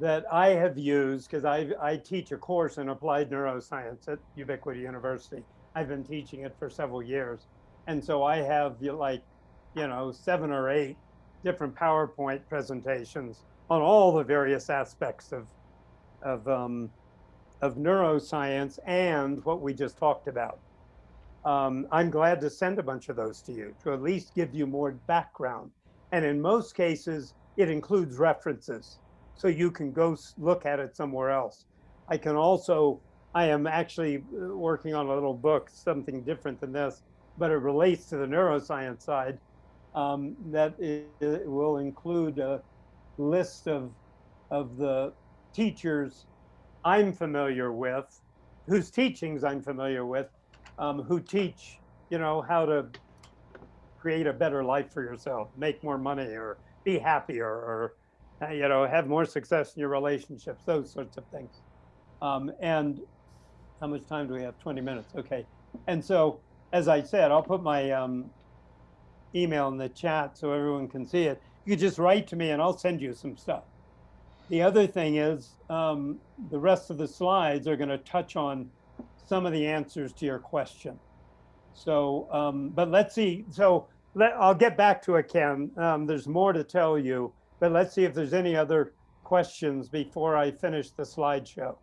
that I have used because I, I teach a course in applied neuroscience at Ubiquity University. I've been teaching it for several years. And so I have like, you know, seven or eight different PowerPoint presentations on all the various aspects of, of, um, of neuroscience and what we just talked about. Um, I'm glad to send a bunch of those to you to at least give you more background. And in most cases, it includes references. So you can go look at it somewhere else. I can also, I am actually uh, working on a little book, something different than this, but it relates to the neuroscience side um, that i- it will include a list of, of the teachers I'm familiar with, whose teachings I'm familiar with, um, who teach, you know, how to create a better life for yourself, make more money, or be happier, or you know, have more success in your relationships, those sorts of things. Um, and how much time do we have? 20 minutes. Okay. And so, as I said, I'll put my um, email in the chat so everyone can see it. You just write to me and I'll send you some stuff. The other thing is um, the rest of the slides are going to touch on some of the answers to your question. So, um, but let's see. So let, I'll get back to it, Ken. Um, there's more to tell you, but let's see if there's any other questions before I finish the slideshow.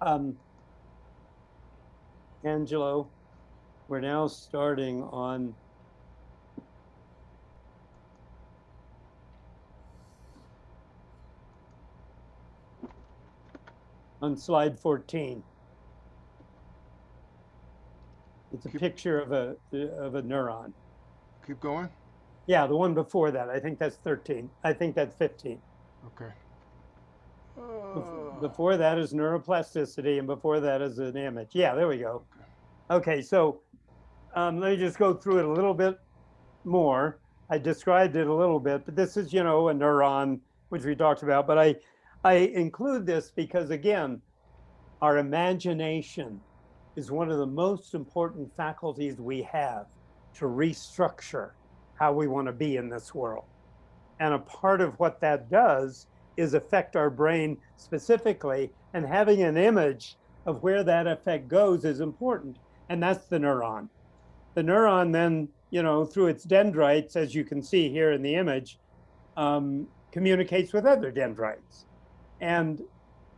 Um, Angelo, we're now starting on on slide 14. It's a Keep- picture of a of a neuron. Keep going. Yeah, the one before that. I think that's 13. I think that's 15. Okay. Bef- Uh, Before that is neuroplasticity, and before that is an image. Yeah, there we go. Okay, so um, let me just go through it a little bit more. I described it a little bit, but this is, you know, a neuron, which we talked about. But I, I include this because, again, our imagination is one of the most important faculties we have to restructure how we want to be in this world. And a part of what that does is affect our brain specifically, and having an image of where that effect goes is important, and that's the neuron. The neuron then, you know, through its dendrites, as you can see here in the image, um, communicates with other dendrites. And,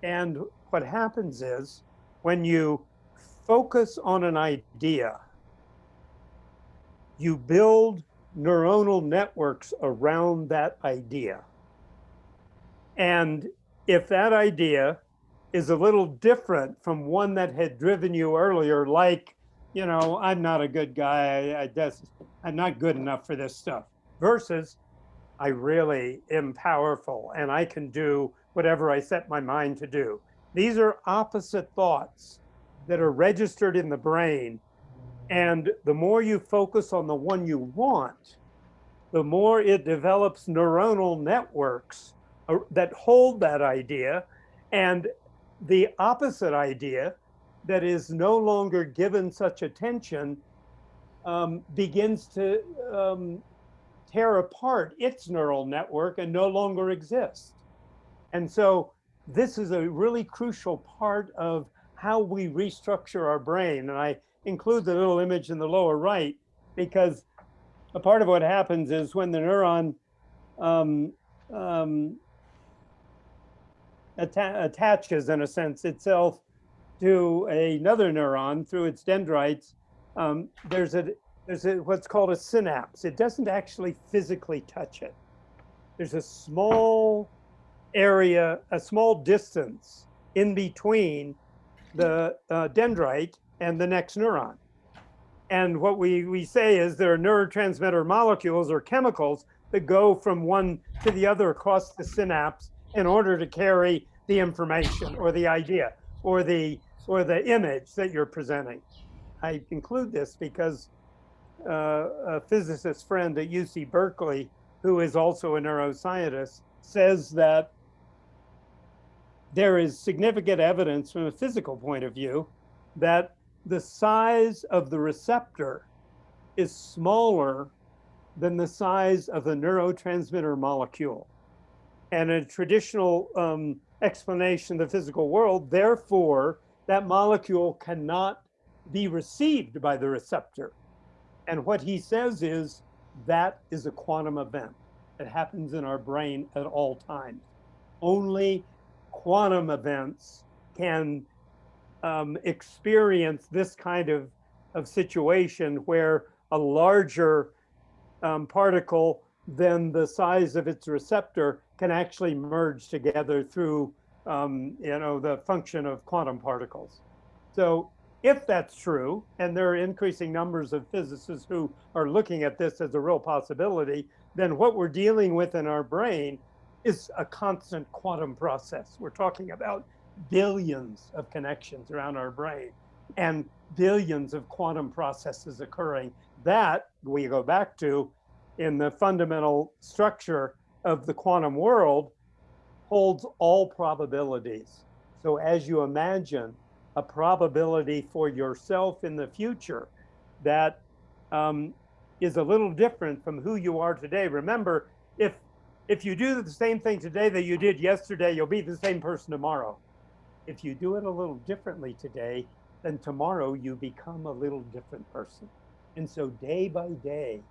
and what happens is when you focus on an idea, you build neuronal networks around that idea. And if that idea is a little different from one that had driven you earlier, like, you know, I'm not a good guy, I, I just, I'm not good enough for this stuff, versus I really am powerful and I can do whatever I set my mind to do. These are opposite thoughts that are registered in the brain. And the more you focus on the one you want, the more it develops neuronal networks uh, that hold that idea. And the opposite idea that is no longer given such attention um, begins to um, tear apart its neural network and no longer exists. And so this is a really crucial part of how we restructure our brain. And I include the little image in the lower right because a part of what happens is when the neuron um, um, atta attaches, in a sense, itself to another neuron through its dendrites, um, there's a there's a, what's called a synapse. It doesn't actually physically touch it. There's a small area, a small distance in between the uh, dendrite and the next neuron. And what we, we say is there are neurotransmitter molecules or chemicals that go from one to the other across the synapse in order to carry the information or the idea or the or the image that you're presenting. I include this because uh, a physicist friend at UC Berkeley, who is also a neuroscientist, says that there is significant evidence from a physical point of view that the size of the receptor is smaller than the size of the neurotransmitter molecule. And a traditional um, explanation of the physical world, therefore, that molecule cannot be received by the receptor. And what he says is that is a quantum event. It happens in our brain at all times. Only quantum events can um, experience this kind of, of situation where a larger um, particle than the size of its receptor can actually merge together through um, you know, the function of quantum particles. So if that's true, and there are increasing numbers of physicists who are looking at this as a real possibility, then what we're dealing with in our brain is a constant quantum process. We're talking about billions of connections around our brain and billions of quantum processes occurring. That we go back to in the fundamental structure of the quantum world holds all probabilities. So as you imagine a probability for yourself in the future that um, is a little different from who you are today. Remember, if if you do the same thing today that you did yesterday, you'll be the same person tomorrow. If you do it a little differently today, then tomorrow you become a little different person. And so day by day,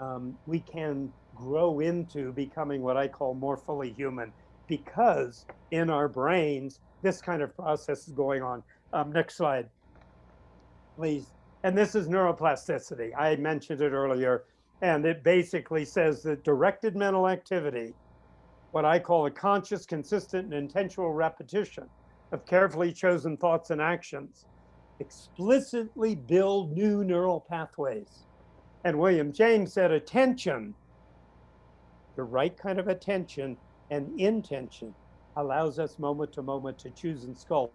um, we can grow into becoming what I call more fully human because in our brains, this kind of process is going on. Um, next slide, please. And this is neuroplasticity. I mentioned it earlier, and it basically says that directed mental activity, what I call a conscious, consistent, and intentional repetition of carefully chosen thoughts and actions, explicitly build new neural pathways. And William James said attention, the right kind of attention and intention allows us moment to moment to choose and sculpt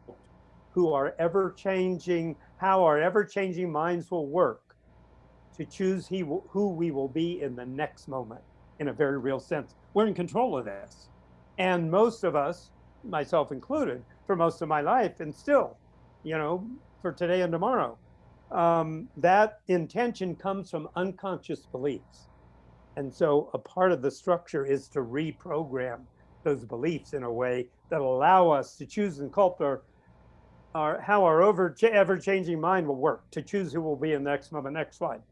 who are ever changing, how our ever changing minds will work to choose he who we will be in the next moment in a very real sense. We're in control of this. And most of us, myself included, for most of my life, and still, you know, for today and tomorrow, um, that intention comes from unconscious beliefs. And so a part of the structure is to reprogram those beliefs in a way that allow us to choose and sculpt our, our how our over ever changing mind will work to choose who will be in the next moment. Next slide.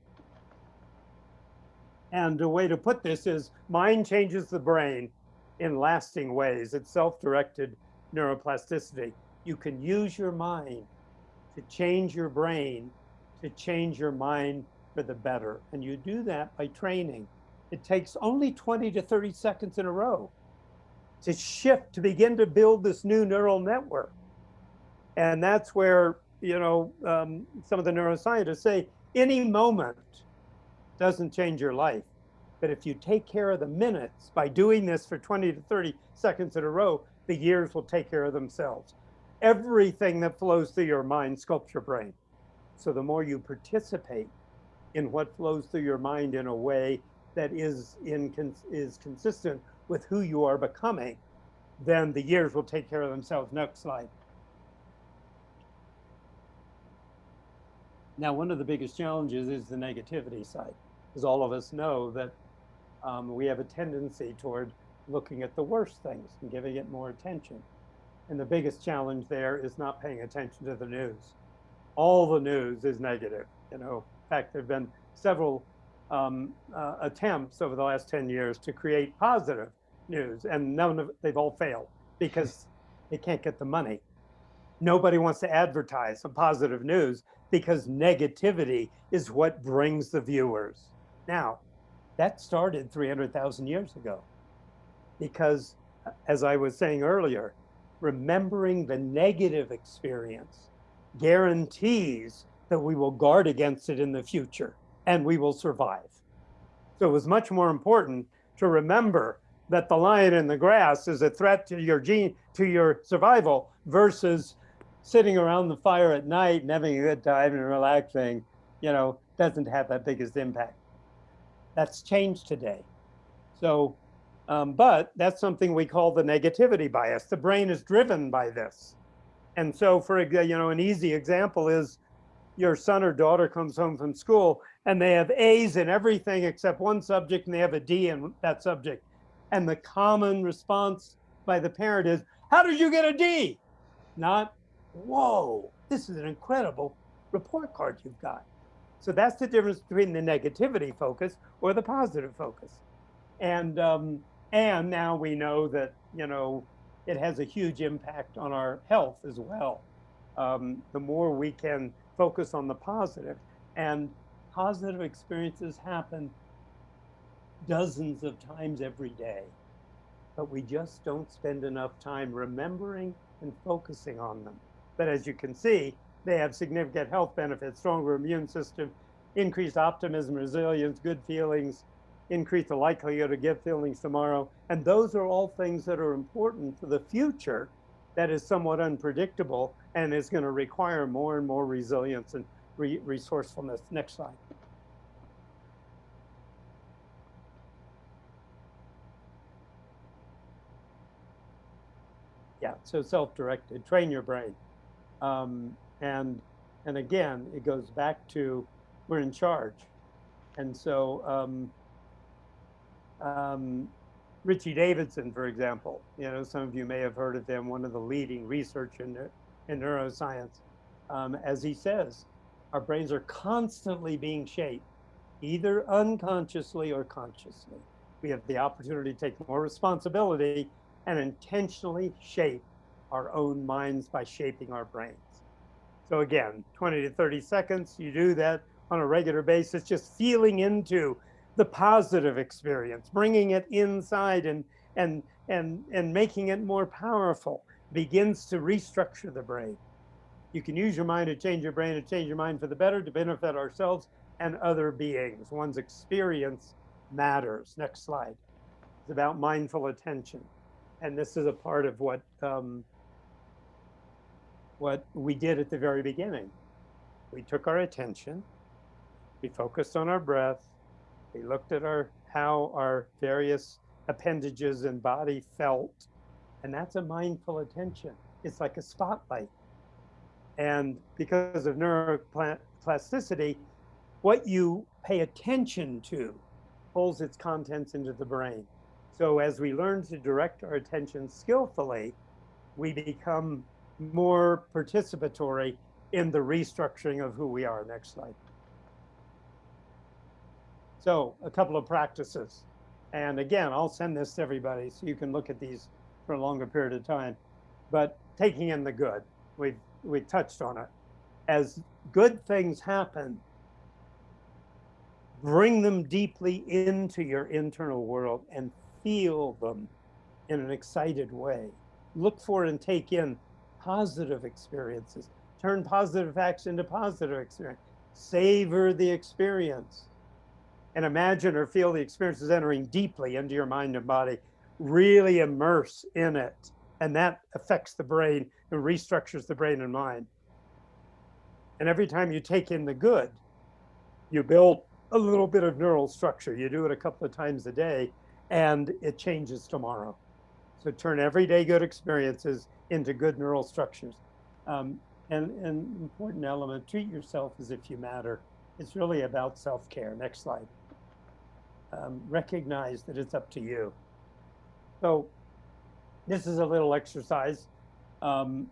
And a way to put this is mind changes the brain in lasting ways. It's self-directed neuroplasticity. You can use your mind to change your brain, to change your mind for the better. And you do that by training. It takes only 20 to 30 seconds in a row to shift, to begin to build this new neural network. And that's where, you know, um, some of the neuroscientists say any moment doesn't change your life. But if you take care of the minutes by doing this for 20 to 30 seconds in a row, the years will take care of themselves. Everything that flows through your mind sculpts your brain. So the more you participate in what flows through your mind in a way that is, in, is consistent with who you are becoming, then the years will take care of themselves. Next slide. Now, one of the biggest challenges is the negativity side, because all of us know that um, we have a tendency toward looking at the worst things and giving it more attention. And the biggest challenge there is not paying attention to the news. All the news is negative. You know, in fact, there have been several um, uh, attempts over the last 10 years to create positive news, and none of they've all failed because they can't get the money. Nobody wants to advertise some positive news because negativity is what brings the viewers. Now, that started 300,000 years ago because, as I was saying earlier, remembering the negative experience guarantees that we will guard against it in the future and we will survive. So it was much more important to remember that the lion in the grass is a threat to your gene, to your survival versus sitting around the fire at night and having a good time and relaxing, you know, doesn't have that biggest impact. That's changed today. So, um, but that's something we call the negativity bias. The brain is driven by this. And so for, you know, an easy example is your son or daughter comes home from school and they have A's in everything except one subject and they have a D in that subject. And the common response by the parent is, how did you get a D? Not, whoa, this is an incredible report card you've got. So that's the difference between the negativity focus or the positive focus. And, um, and now we know that, you know, it has a huge impact on our health as well. Um, the more we can focus on the positive and positive experiences happen dozens of times every day, but we just don't spend enough time remembering and focusing on them. But as you can see, they have significant health benefits, stronger immune system, increased optimism, resilience, good feelings, increase the likelihood of good feelings tomorrow. And those are all things that are important for the future that is somewhat unpredictable and is going to require more and more resilience and re resourcefulness. Next slide. Yeah, so self-directed, train your brain. Um, and, and again, it goes back to we're in charge. And so um, um, Richie Davidson, for example, you know, some of you may have heard of him, one of the leading research in, in neuroscience. Um, as he says, our brains are constantly being shaped, either unconsciously or consciously. We have the opportunity to take more responsibility and intentionally shape our own minds by shaping our brains. So again, 20 to 30 seconds, you do that on a regular basis, just feeling into the positive experience, bringing it inside and, and, and, and making it more powerful begins to restructure the brain. You can use your mind to change your brain to change your mind for the better to benefit ourselves and other beings. One's experience matters. Next slide. It's about mindful attention. And this is a part of what um, what we did at the very beginning. We took our attention, we focused on our breath, we looked at our how our various appendages and body felt, and that's a mindful attention. It's like a spotlight. And because of neuroplasticity, what you pay attention to pulls its contents into the brain. So as we learn to direct our attention skillfully, we become more participatory in the restructuring of who we are. Next slide. So a couple of practices. And again, I'll send this to everybody so you can look at these for a longer period of time. But taking in the good, we've, we touched on it. As good things happen, bring them deeply into your internal world and feel them in an excited way. Look for and take in positive experiences. Turn positive facts into positive experience. Savor the experience. And imagine or feel the experience is entering deeply into your mind and body. Really immerse in it. And that affects the brain and restructures the brain and mind. And every time you take in the good, you build a little bit of neural structure. You do it a couple of times a day and it changes tomorrow. So turn everyday good experiences into good neural structures. Um, And an important element, treat yourself as if you matter. It's really about self-care. Next slide. Um, recognize that it's up to you. So this is a little exercise. Um,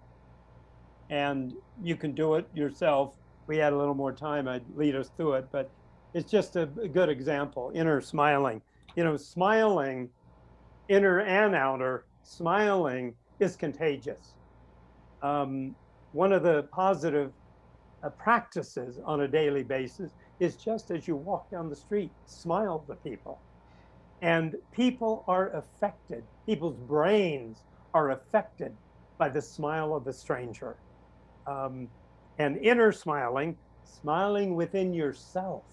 and you can do it yourself. We had a little more time, I'd lead us through it, but it's just a, a good example. Inner smiling. You know, smiling, inner and outer, smiling is contagious. Um, one of the positive uh, practices on a daily basis is just as you walk down the street, smile to people. And people are affected, people's brains are affected by the smile of the stranger. Um, and inner smiling, smiling within yourself,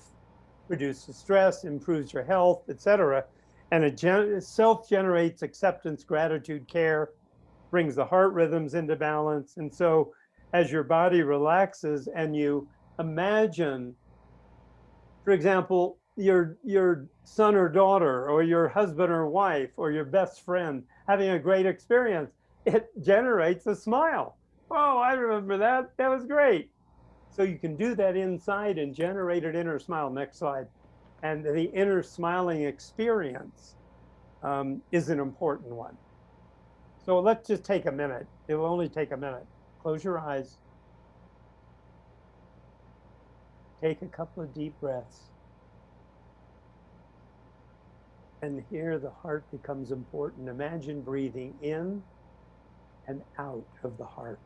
reduces stress, improves your health, etc. And it gen self generates acceptance, gratitude, care, brings the heart rhythms into balance. And so as your body relaxes and you imagine, for example, your your son or daughter or your husband or wife or your best friend having a great experience, it generates a smile. Oh, I remember that. That was great. So you can do that inside and generate an inner smile. Next slide. And the inner smiling experience um, is an important one. So let's just take a minute. It will only take a minute. Close your eyes. Take a couple of deep breaths. And here the heart becomes important. Imagine breathing in and out of the heart.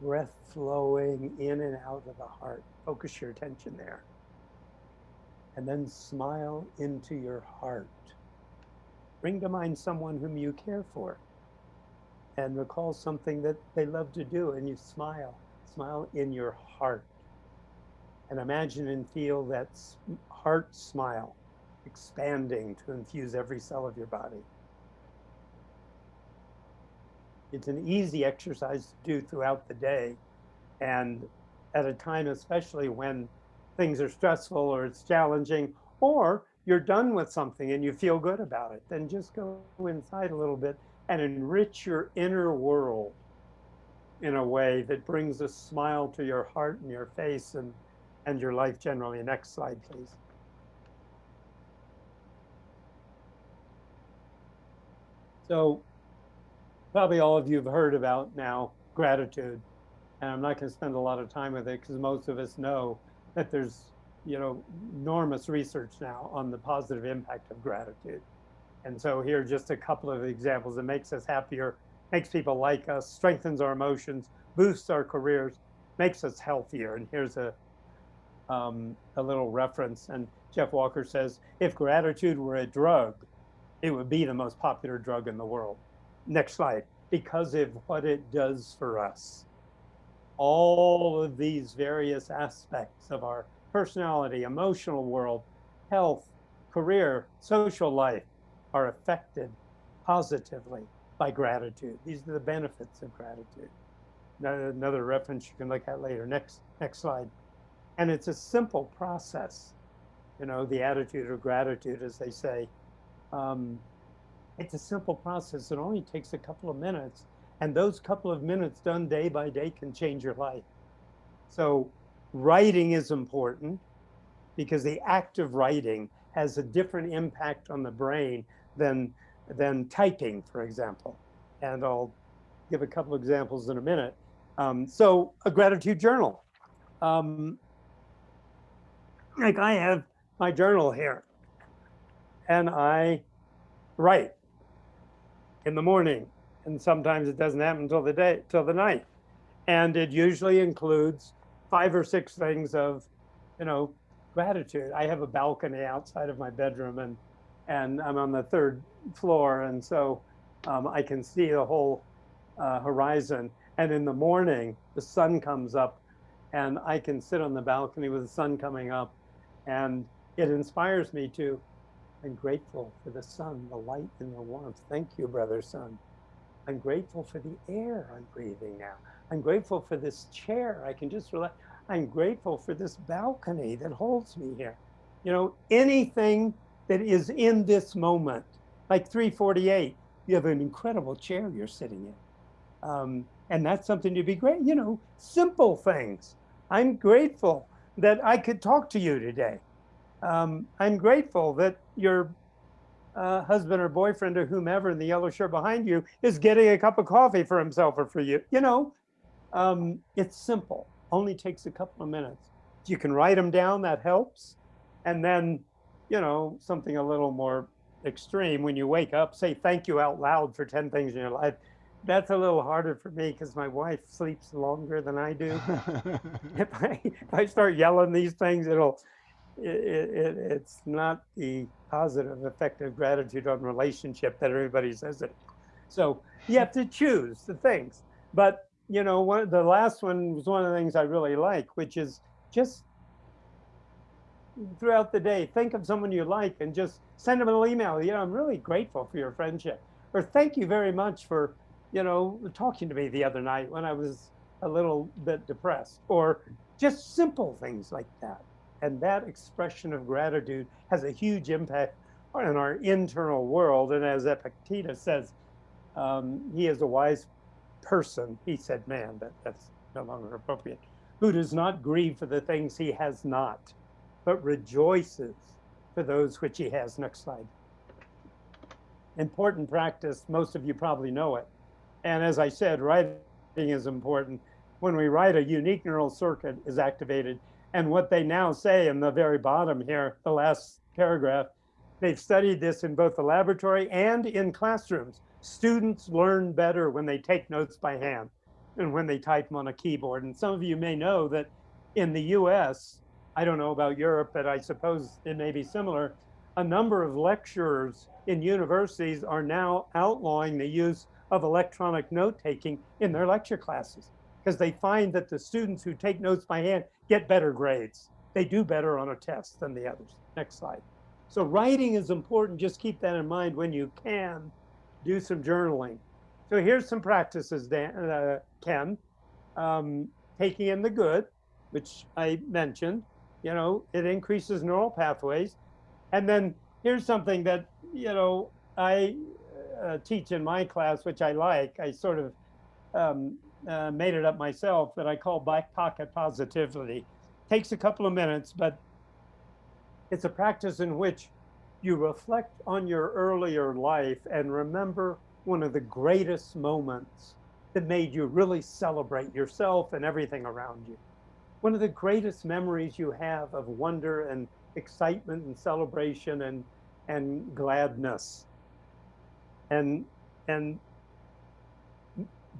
Breath flowing in and out of the heart. Focus your attention there. And then smile into your heart. Bring to mind someone whom you care for and recall something that they love to do and you smile. Smile in your heart. And imagine and feel that heart smile expanding to infuse every cell of your body. It's an easy exercise to do throughout the day. And at a time, especially when things are stressful or it's challenging, or you're done with something and you feel good about it, then just go inside a little bit and enrich your inner world in a way that brings a smile to your heart and your face and, and your life generally. Next slide, please. So probably all of you have heard about now gratitude. And I'm not going to spend a lot of time with it because most of us know that there's, you know, enormous research now on the positive impact of gratitude. And so here are just a couple of examples. It makes us happier, makes people like us, strengthens our emotions, boosts our careers, makes us healthier. And here's a, um, a little reference. And Jeff Walker says, if gratitude were a drug, it would be the most popular drug in the world. Next slide. Because of what it does for us. All of these various aspects of our personality, emotional world, health, career, social life are affected positively by gratitude. These are the benefits of gratitude. Another reference you can look at later. Next, next slide. And it's a simple process. You know, the attitude of gratitude, as they say, um, it's a simple process. It only takes a couple of minutes. And those couple of minutes done day by day can change your life. So writing is important because the act of writing has a different impact on the brain than, than typing, for example. And I'll give a couple examples in a minute. Um, so a gratitude journal. Um, like I have my journal here and I write in the morning and sometimes it doesn't happen until the day till the night and it usually includes five or six things of you know gratitude i have a balcony outside of my bedroom and and i'm on the third floor and so um, i can see the whole uh, horizon and in the morning the sun comes up and i can sit on the balcony with the sun coming up and it inspires me to I'm grateful for the sun, the light, and the warmth. Thank you, brother sun. I'm grateful for the air I'm breathing now. I'm grateful for this chair. I can just relax. I'm grateful for this balcony that holds me here. You know, anything that is in this moment, like 348, you have an incredible chair you're sitting in. Um, And that's something to be great, you know, simple things. I'm grateful that I could talk to you today. Um, I'm grateful that your uh, husband or boyfriend or whomever in the yellow shirt behind you is getting a cup of coffee for himself or for you. You know, um, it's simple, only takes a couple of minutes. You can write them down, that helps. And then, you know, something a little more extreme when you wake up, say thank you out loud for 10 things in your life. That's a little harder for me because my wife sleeps longer than I do. if, I, if I start yelling these things, it'll, it, it, it's not the positive effect of gratitude on relationship that everybody says it. So you have to choose the things. But you know, one the last one was one of the things I really like, which is just throughout the day, think of someone you like and just send them an email. You know, I'm really grateful for your friendship, or thank you very much for, you know, talking to me the other night when I was a little bit depressed, or just simple things like that. And that expression of gratitude has a huge impact on our internal world. And as Epictetus says, um, he is a wise person. He said, man, that, that's no longer appropriate. Who does not grieve for the things he has not, but rejoices for those which he has. Next slide. Important practice. Most of you probably know it. And as I said, writing is important. When we write, a unique neural circuit is activated and what they now say in the very bottom here, the last paragraph, they've studied this in both the laboratory and in classrooms. Students learn better when they take notes by hand and when they type them on a keyboard. And some of you may know that in the US, I don't know about Europe, but I suppose it may be similar, a number of lecturers in universities are now outlawing the use of electronic note taking in their lecture classes because they find that the students who take notes by hand get better grades. They do better on a test than the others. Next slide. So writing is important. Just keep that in mind when you can do some journaling. So here's some practices, Dan, uh, Ken. Um, taking in the good, which I mentioned, you know, it increases neural pathways. And then here's something that, you know, I uh, teach in my class, which I like. I sort of um, uh, made it up myself that I call back pocket positivity. Takes a couple of minutes, but it's a practice in which you reflect on your earlier life and remember one of the greatest moments that made you really celebrate yourself and everything around you. One of the greatest memories you have of wonder and excitement and celebration and and gladness. And and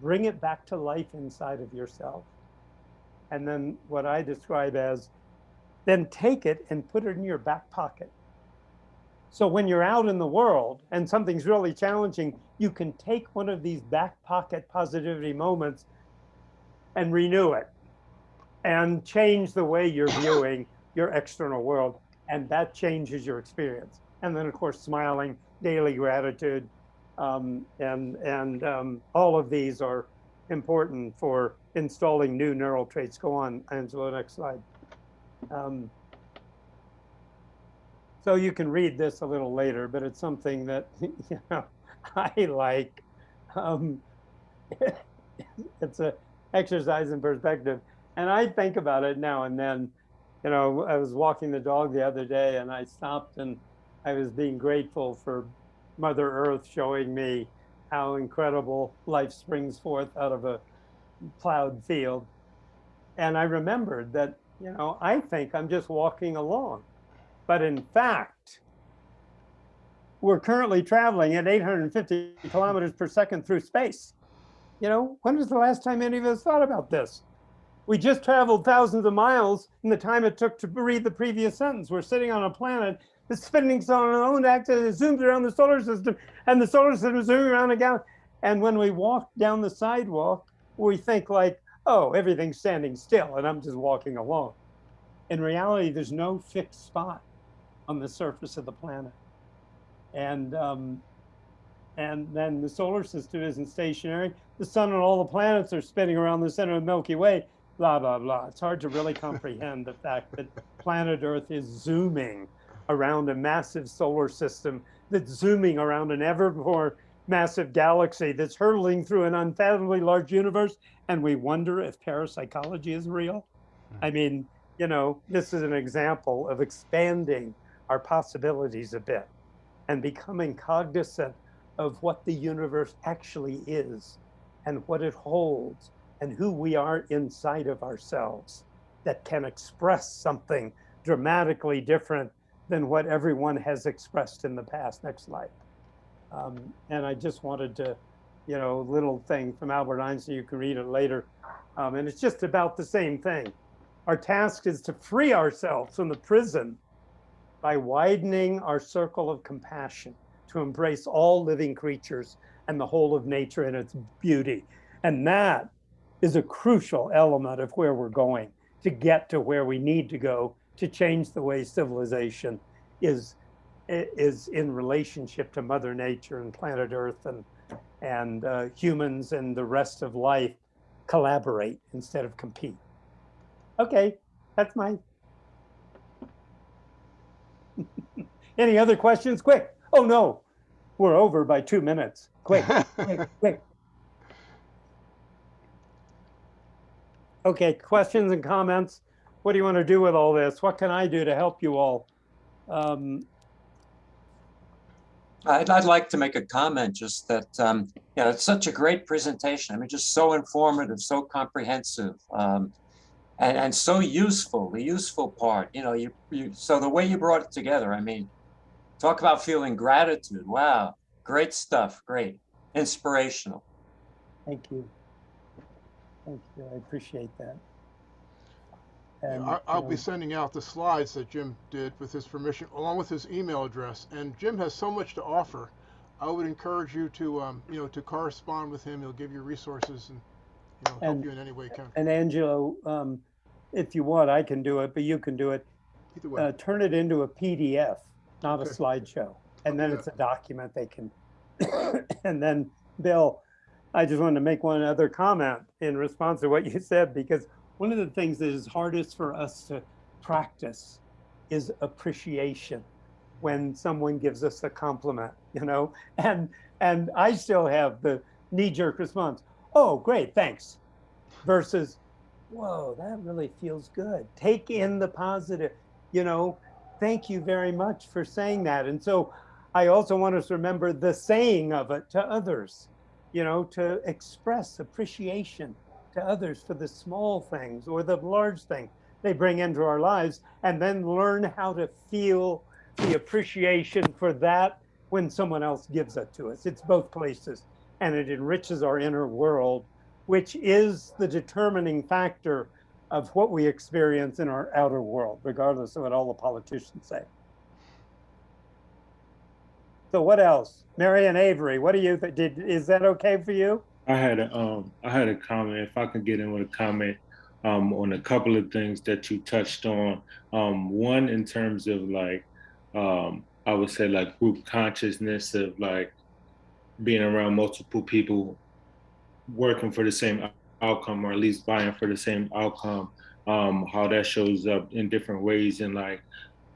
bring it back to life inside of yourself. And then what I describe as, then take it and put it in your back pocket. So when you're out in the world and something's really challenging, you can take one of these back pocket positivity moments and renew it and change the way you're viewing your external world. And that changes your experience. And then of course, smiling, daily gratitude, um, and and um, all of these are important for installing new neural traits. Go on, Angela, next slide. Um, so you can read this a little later, but it's something that you know I like. Um, it's a exercise in perspective, and I think about it now and then. You know, I was walking the dog the other day, and I stopped and I was being grateful for Mother Earth showing me how incredible life springs forth out of a plowed field. And I remembered that, you know, I think I'm just walking along. But in fact, we're currently traveling at 850 kilometers per second through space. You know, when was the last time any of us thought about this? We just traveled thousands of miles in the time it took to read the previous sentence. We're sitting on a planet the spinning own axis zooms around the solar system and the solar system is zooming around the galaxy. And when we walk down the sidewalk, we think like, oh, everything's standing still and I'm just walking along. In reality, there's no fixed spot on the surface of the planet. And, um, and then the solar system isn't stationary. The sun and all the planets are spinning around the center of the Milky Way, blah, blah, blah. It's hard to really comprehend the fact that planet Earth is zooming around a massive solar system that's zooming around an ever more massive galaxy that's hurtling through an unfathomably large universe, and we wonder if parapsychology is real. Hmm. I mean, you know, this is an example of expanding our possibilities a bit and becoming cognizant of what the universe actually is and what it holds and who we are inside of ourselves that can express something dramatically different than what everyone has expressed in the past. Next slide. Um, and I just wanted to, you know, a little thing from Albert Einstein, you can read it later. Um, and it's just about the same thing. Our task is to free ourselves from the prison by widening our circle of compassion to embrace all living creatures and the whole of nature in its beauty. And that is a crucial element of where we're going to get to where we need to go to change the way civilization is is in relationship to mother nature and planet earth and and uh, humans and the rest of life collaborate instead of compete. Okay that's my any other questions? Quick. Oh no. We're over by two minutes. Quick quick quick. Okay questions and comments what do you want to do with all this what can i do to help you all um, I'd, I'd like to make a comment just that, um, you know, it's such a great presentation. I mean, just so informative, so comprehensive, um, and, and so useful, the useful part, you know, you, you, so the way you brought it together, I mean, talk about feeling gratitude. Wow. Great stuff. Great. Inspirational. thank you thank you i appreciate that Yeah, And, I- I'll you be sending out the slides that Jim did with his permission, along with his email address. And Jim has so much to offer. I would encourage you to, um, you know, to correspond with him. He'll give you resources and, you know, help And- you in any way can. and angelo um, if you want i can do it but you can do it Either way. uh, turn it into a PDF, not a slideshow. And then do it's a document they can. and then, Bill, I just wanted to make one other comment in response to what you said, because one of the things that is hardest for us to practice is appreciation when someone gives us a compliment, you know? And and I still have the knee-jerk response, oh, great, thanks. Versus, whoa, that really feels good. Take in the positive, you know, thank you very much for saying that. And so I also want us to remember the saying of it to others, you know, to express appreciation to others for the small things or the large thing they bring into our lives, and then learn how to feel the appreciation for that when someone else gives it to us. It's both places, and it enriches our inner world, which is the determining factor of what we experience in our outer world, regardless of what all the politicians say. So what else? Mary and Avery, what do you, did, is that okay for you? I had a um I had a comment. If I could get in with a comment um on a couple of things that you touched on. Um one in terms of like um I would say like group consciousness of like being around multiple people working for the same outcome or at least vying for the same outcome. Um how that shows up in different ways and like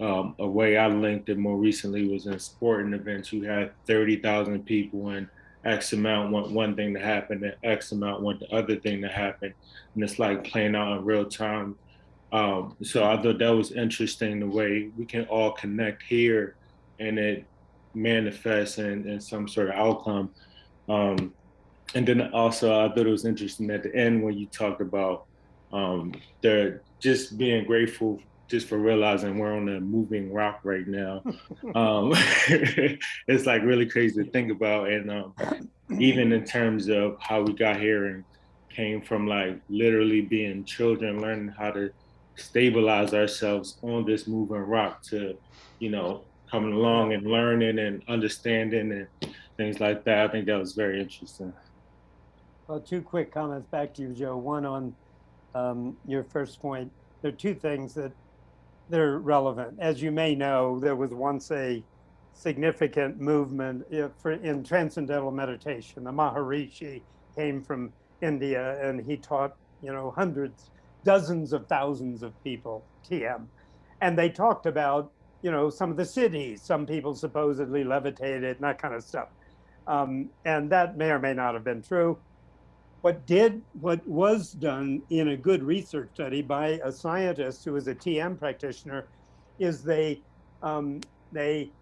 um, a way I linked it more recently was in sporting events. You had 30,000 people and X amount want one thing to happen and X amount want the other thing to happen. And it's like playing out in real time. Um, so I thought that was interesting the way we can all connect here and it manifests in, in some sort of outcome. Um, and then also I thought it was interesting at the end when you talked about um, the just being grateful just for realizing we're on a moving rock right now. um, it's like really crazy to think about. And um, even in terms of how we got here and came from like literally being children, learning how to stabilize ourselves on this moving rock to, you know, coming along and learning and understanding and things like that. I think that was very interesting. Well, two quick comments back to you, Joe. One on um, your first point. There are two things that they're relevant. As you may know, there was once a significant movement in transcendental meditation. The Maharishi came from India and he taught, you know, hundreds, dozens of thousands of people TM. And they talked about, you know, some of the cities, some people supposedly levitated and that kind of stuff. Um, and that may or may not have been true. What did, what was done in a good research study by a scientist who was a TM practitioner is they, um, they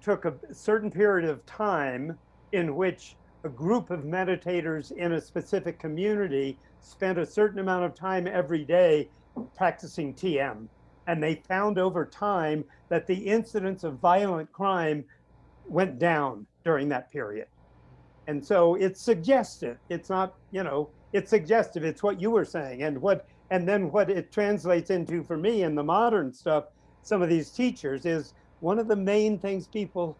took a certain period of time in which a group of meditators in a specific community spent a certain amount of time every day practicing TM. And they found over time that the incidence of violent crime went down during that period. And so it's suggestive. It's not, you know, it's suggestive. It's what you were saying. And what and then what it translates into for me in the modern stuff, some of these teachers is one of the main things people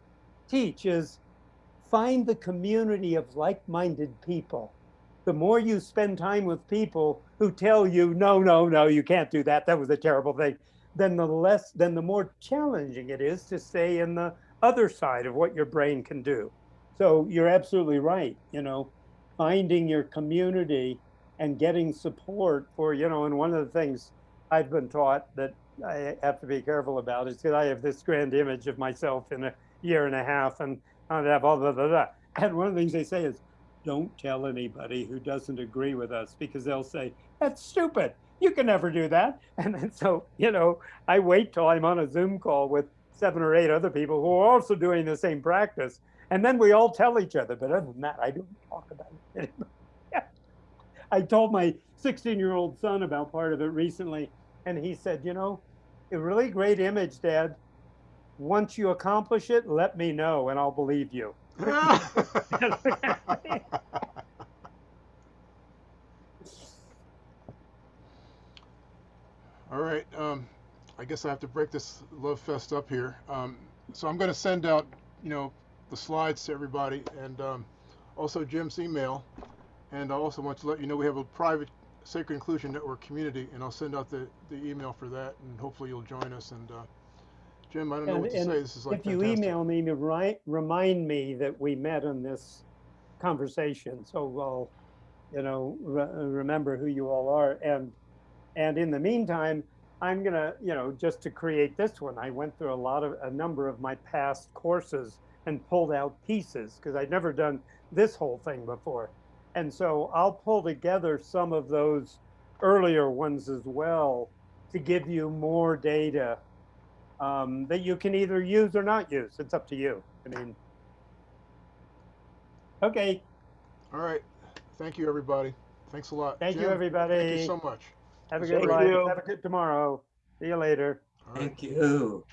teach is find the community of like-minded people. The more you spend time with people who tell you, no, no, no, you can't do that. That was a terrible thing. Then the less, then the more challenging it is to stay in the other side of what your brain can do. So you're absolutely right. You know, finding your community and getting support for, you know, and one of the things I've been taught that I have to be careful about is because I have this grand image of myself in a year and a half and have all blah, blah, blah. And one of the things they say is, don't tell anybody who doesn't agree with us because they'll say, that's stupid. You can never do that. And then so, you know, I wait till I'm on a Zoom call with seven or eight other people who are also doing the same practice. And then we all tell each other, but other than that, I don't talk about it. I told my 16 year old son about part of it recently, and he said, You know, a really great image, Dad. Once you accomplish it, let me know and I'll believe you. All right, um, I guess I have to break this love fest up here. Um, so I'm going to send out, you know, the slides to everybody and um, also Jim's email. And I also want to let you know we have a private Sacred Inclusion Network community, and I'll send out the, the email for that, and hopefully you'll join us. And uh, Jim, I don't know And, what to say. This is like if you fantastic. email me, to remind me that we met on this conversation. So I'll, you know, re- remember who you all are. And, and in the meantime, I'm gonna, you know, just to create this one, I went through a lot of, a number of my past courses and pulled out pieces because I'd never done this whole thing before. And so I'll pull together some of those earlier ones as well to give you more data um, that you can either use or not use. It's up to you. I mean, okay. All right. Thank you, everybody. Thanks a lot. Thank you, everybody. Thank you so much. Have a Thank good life. you. Have a good tomorrow. See you later. All right. Thank you.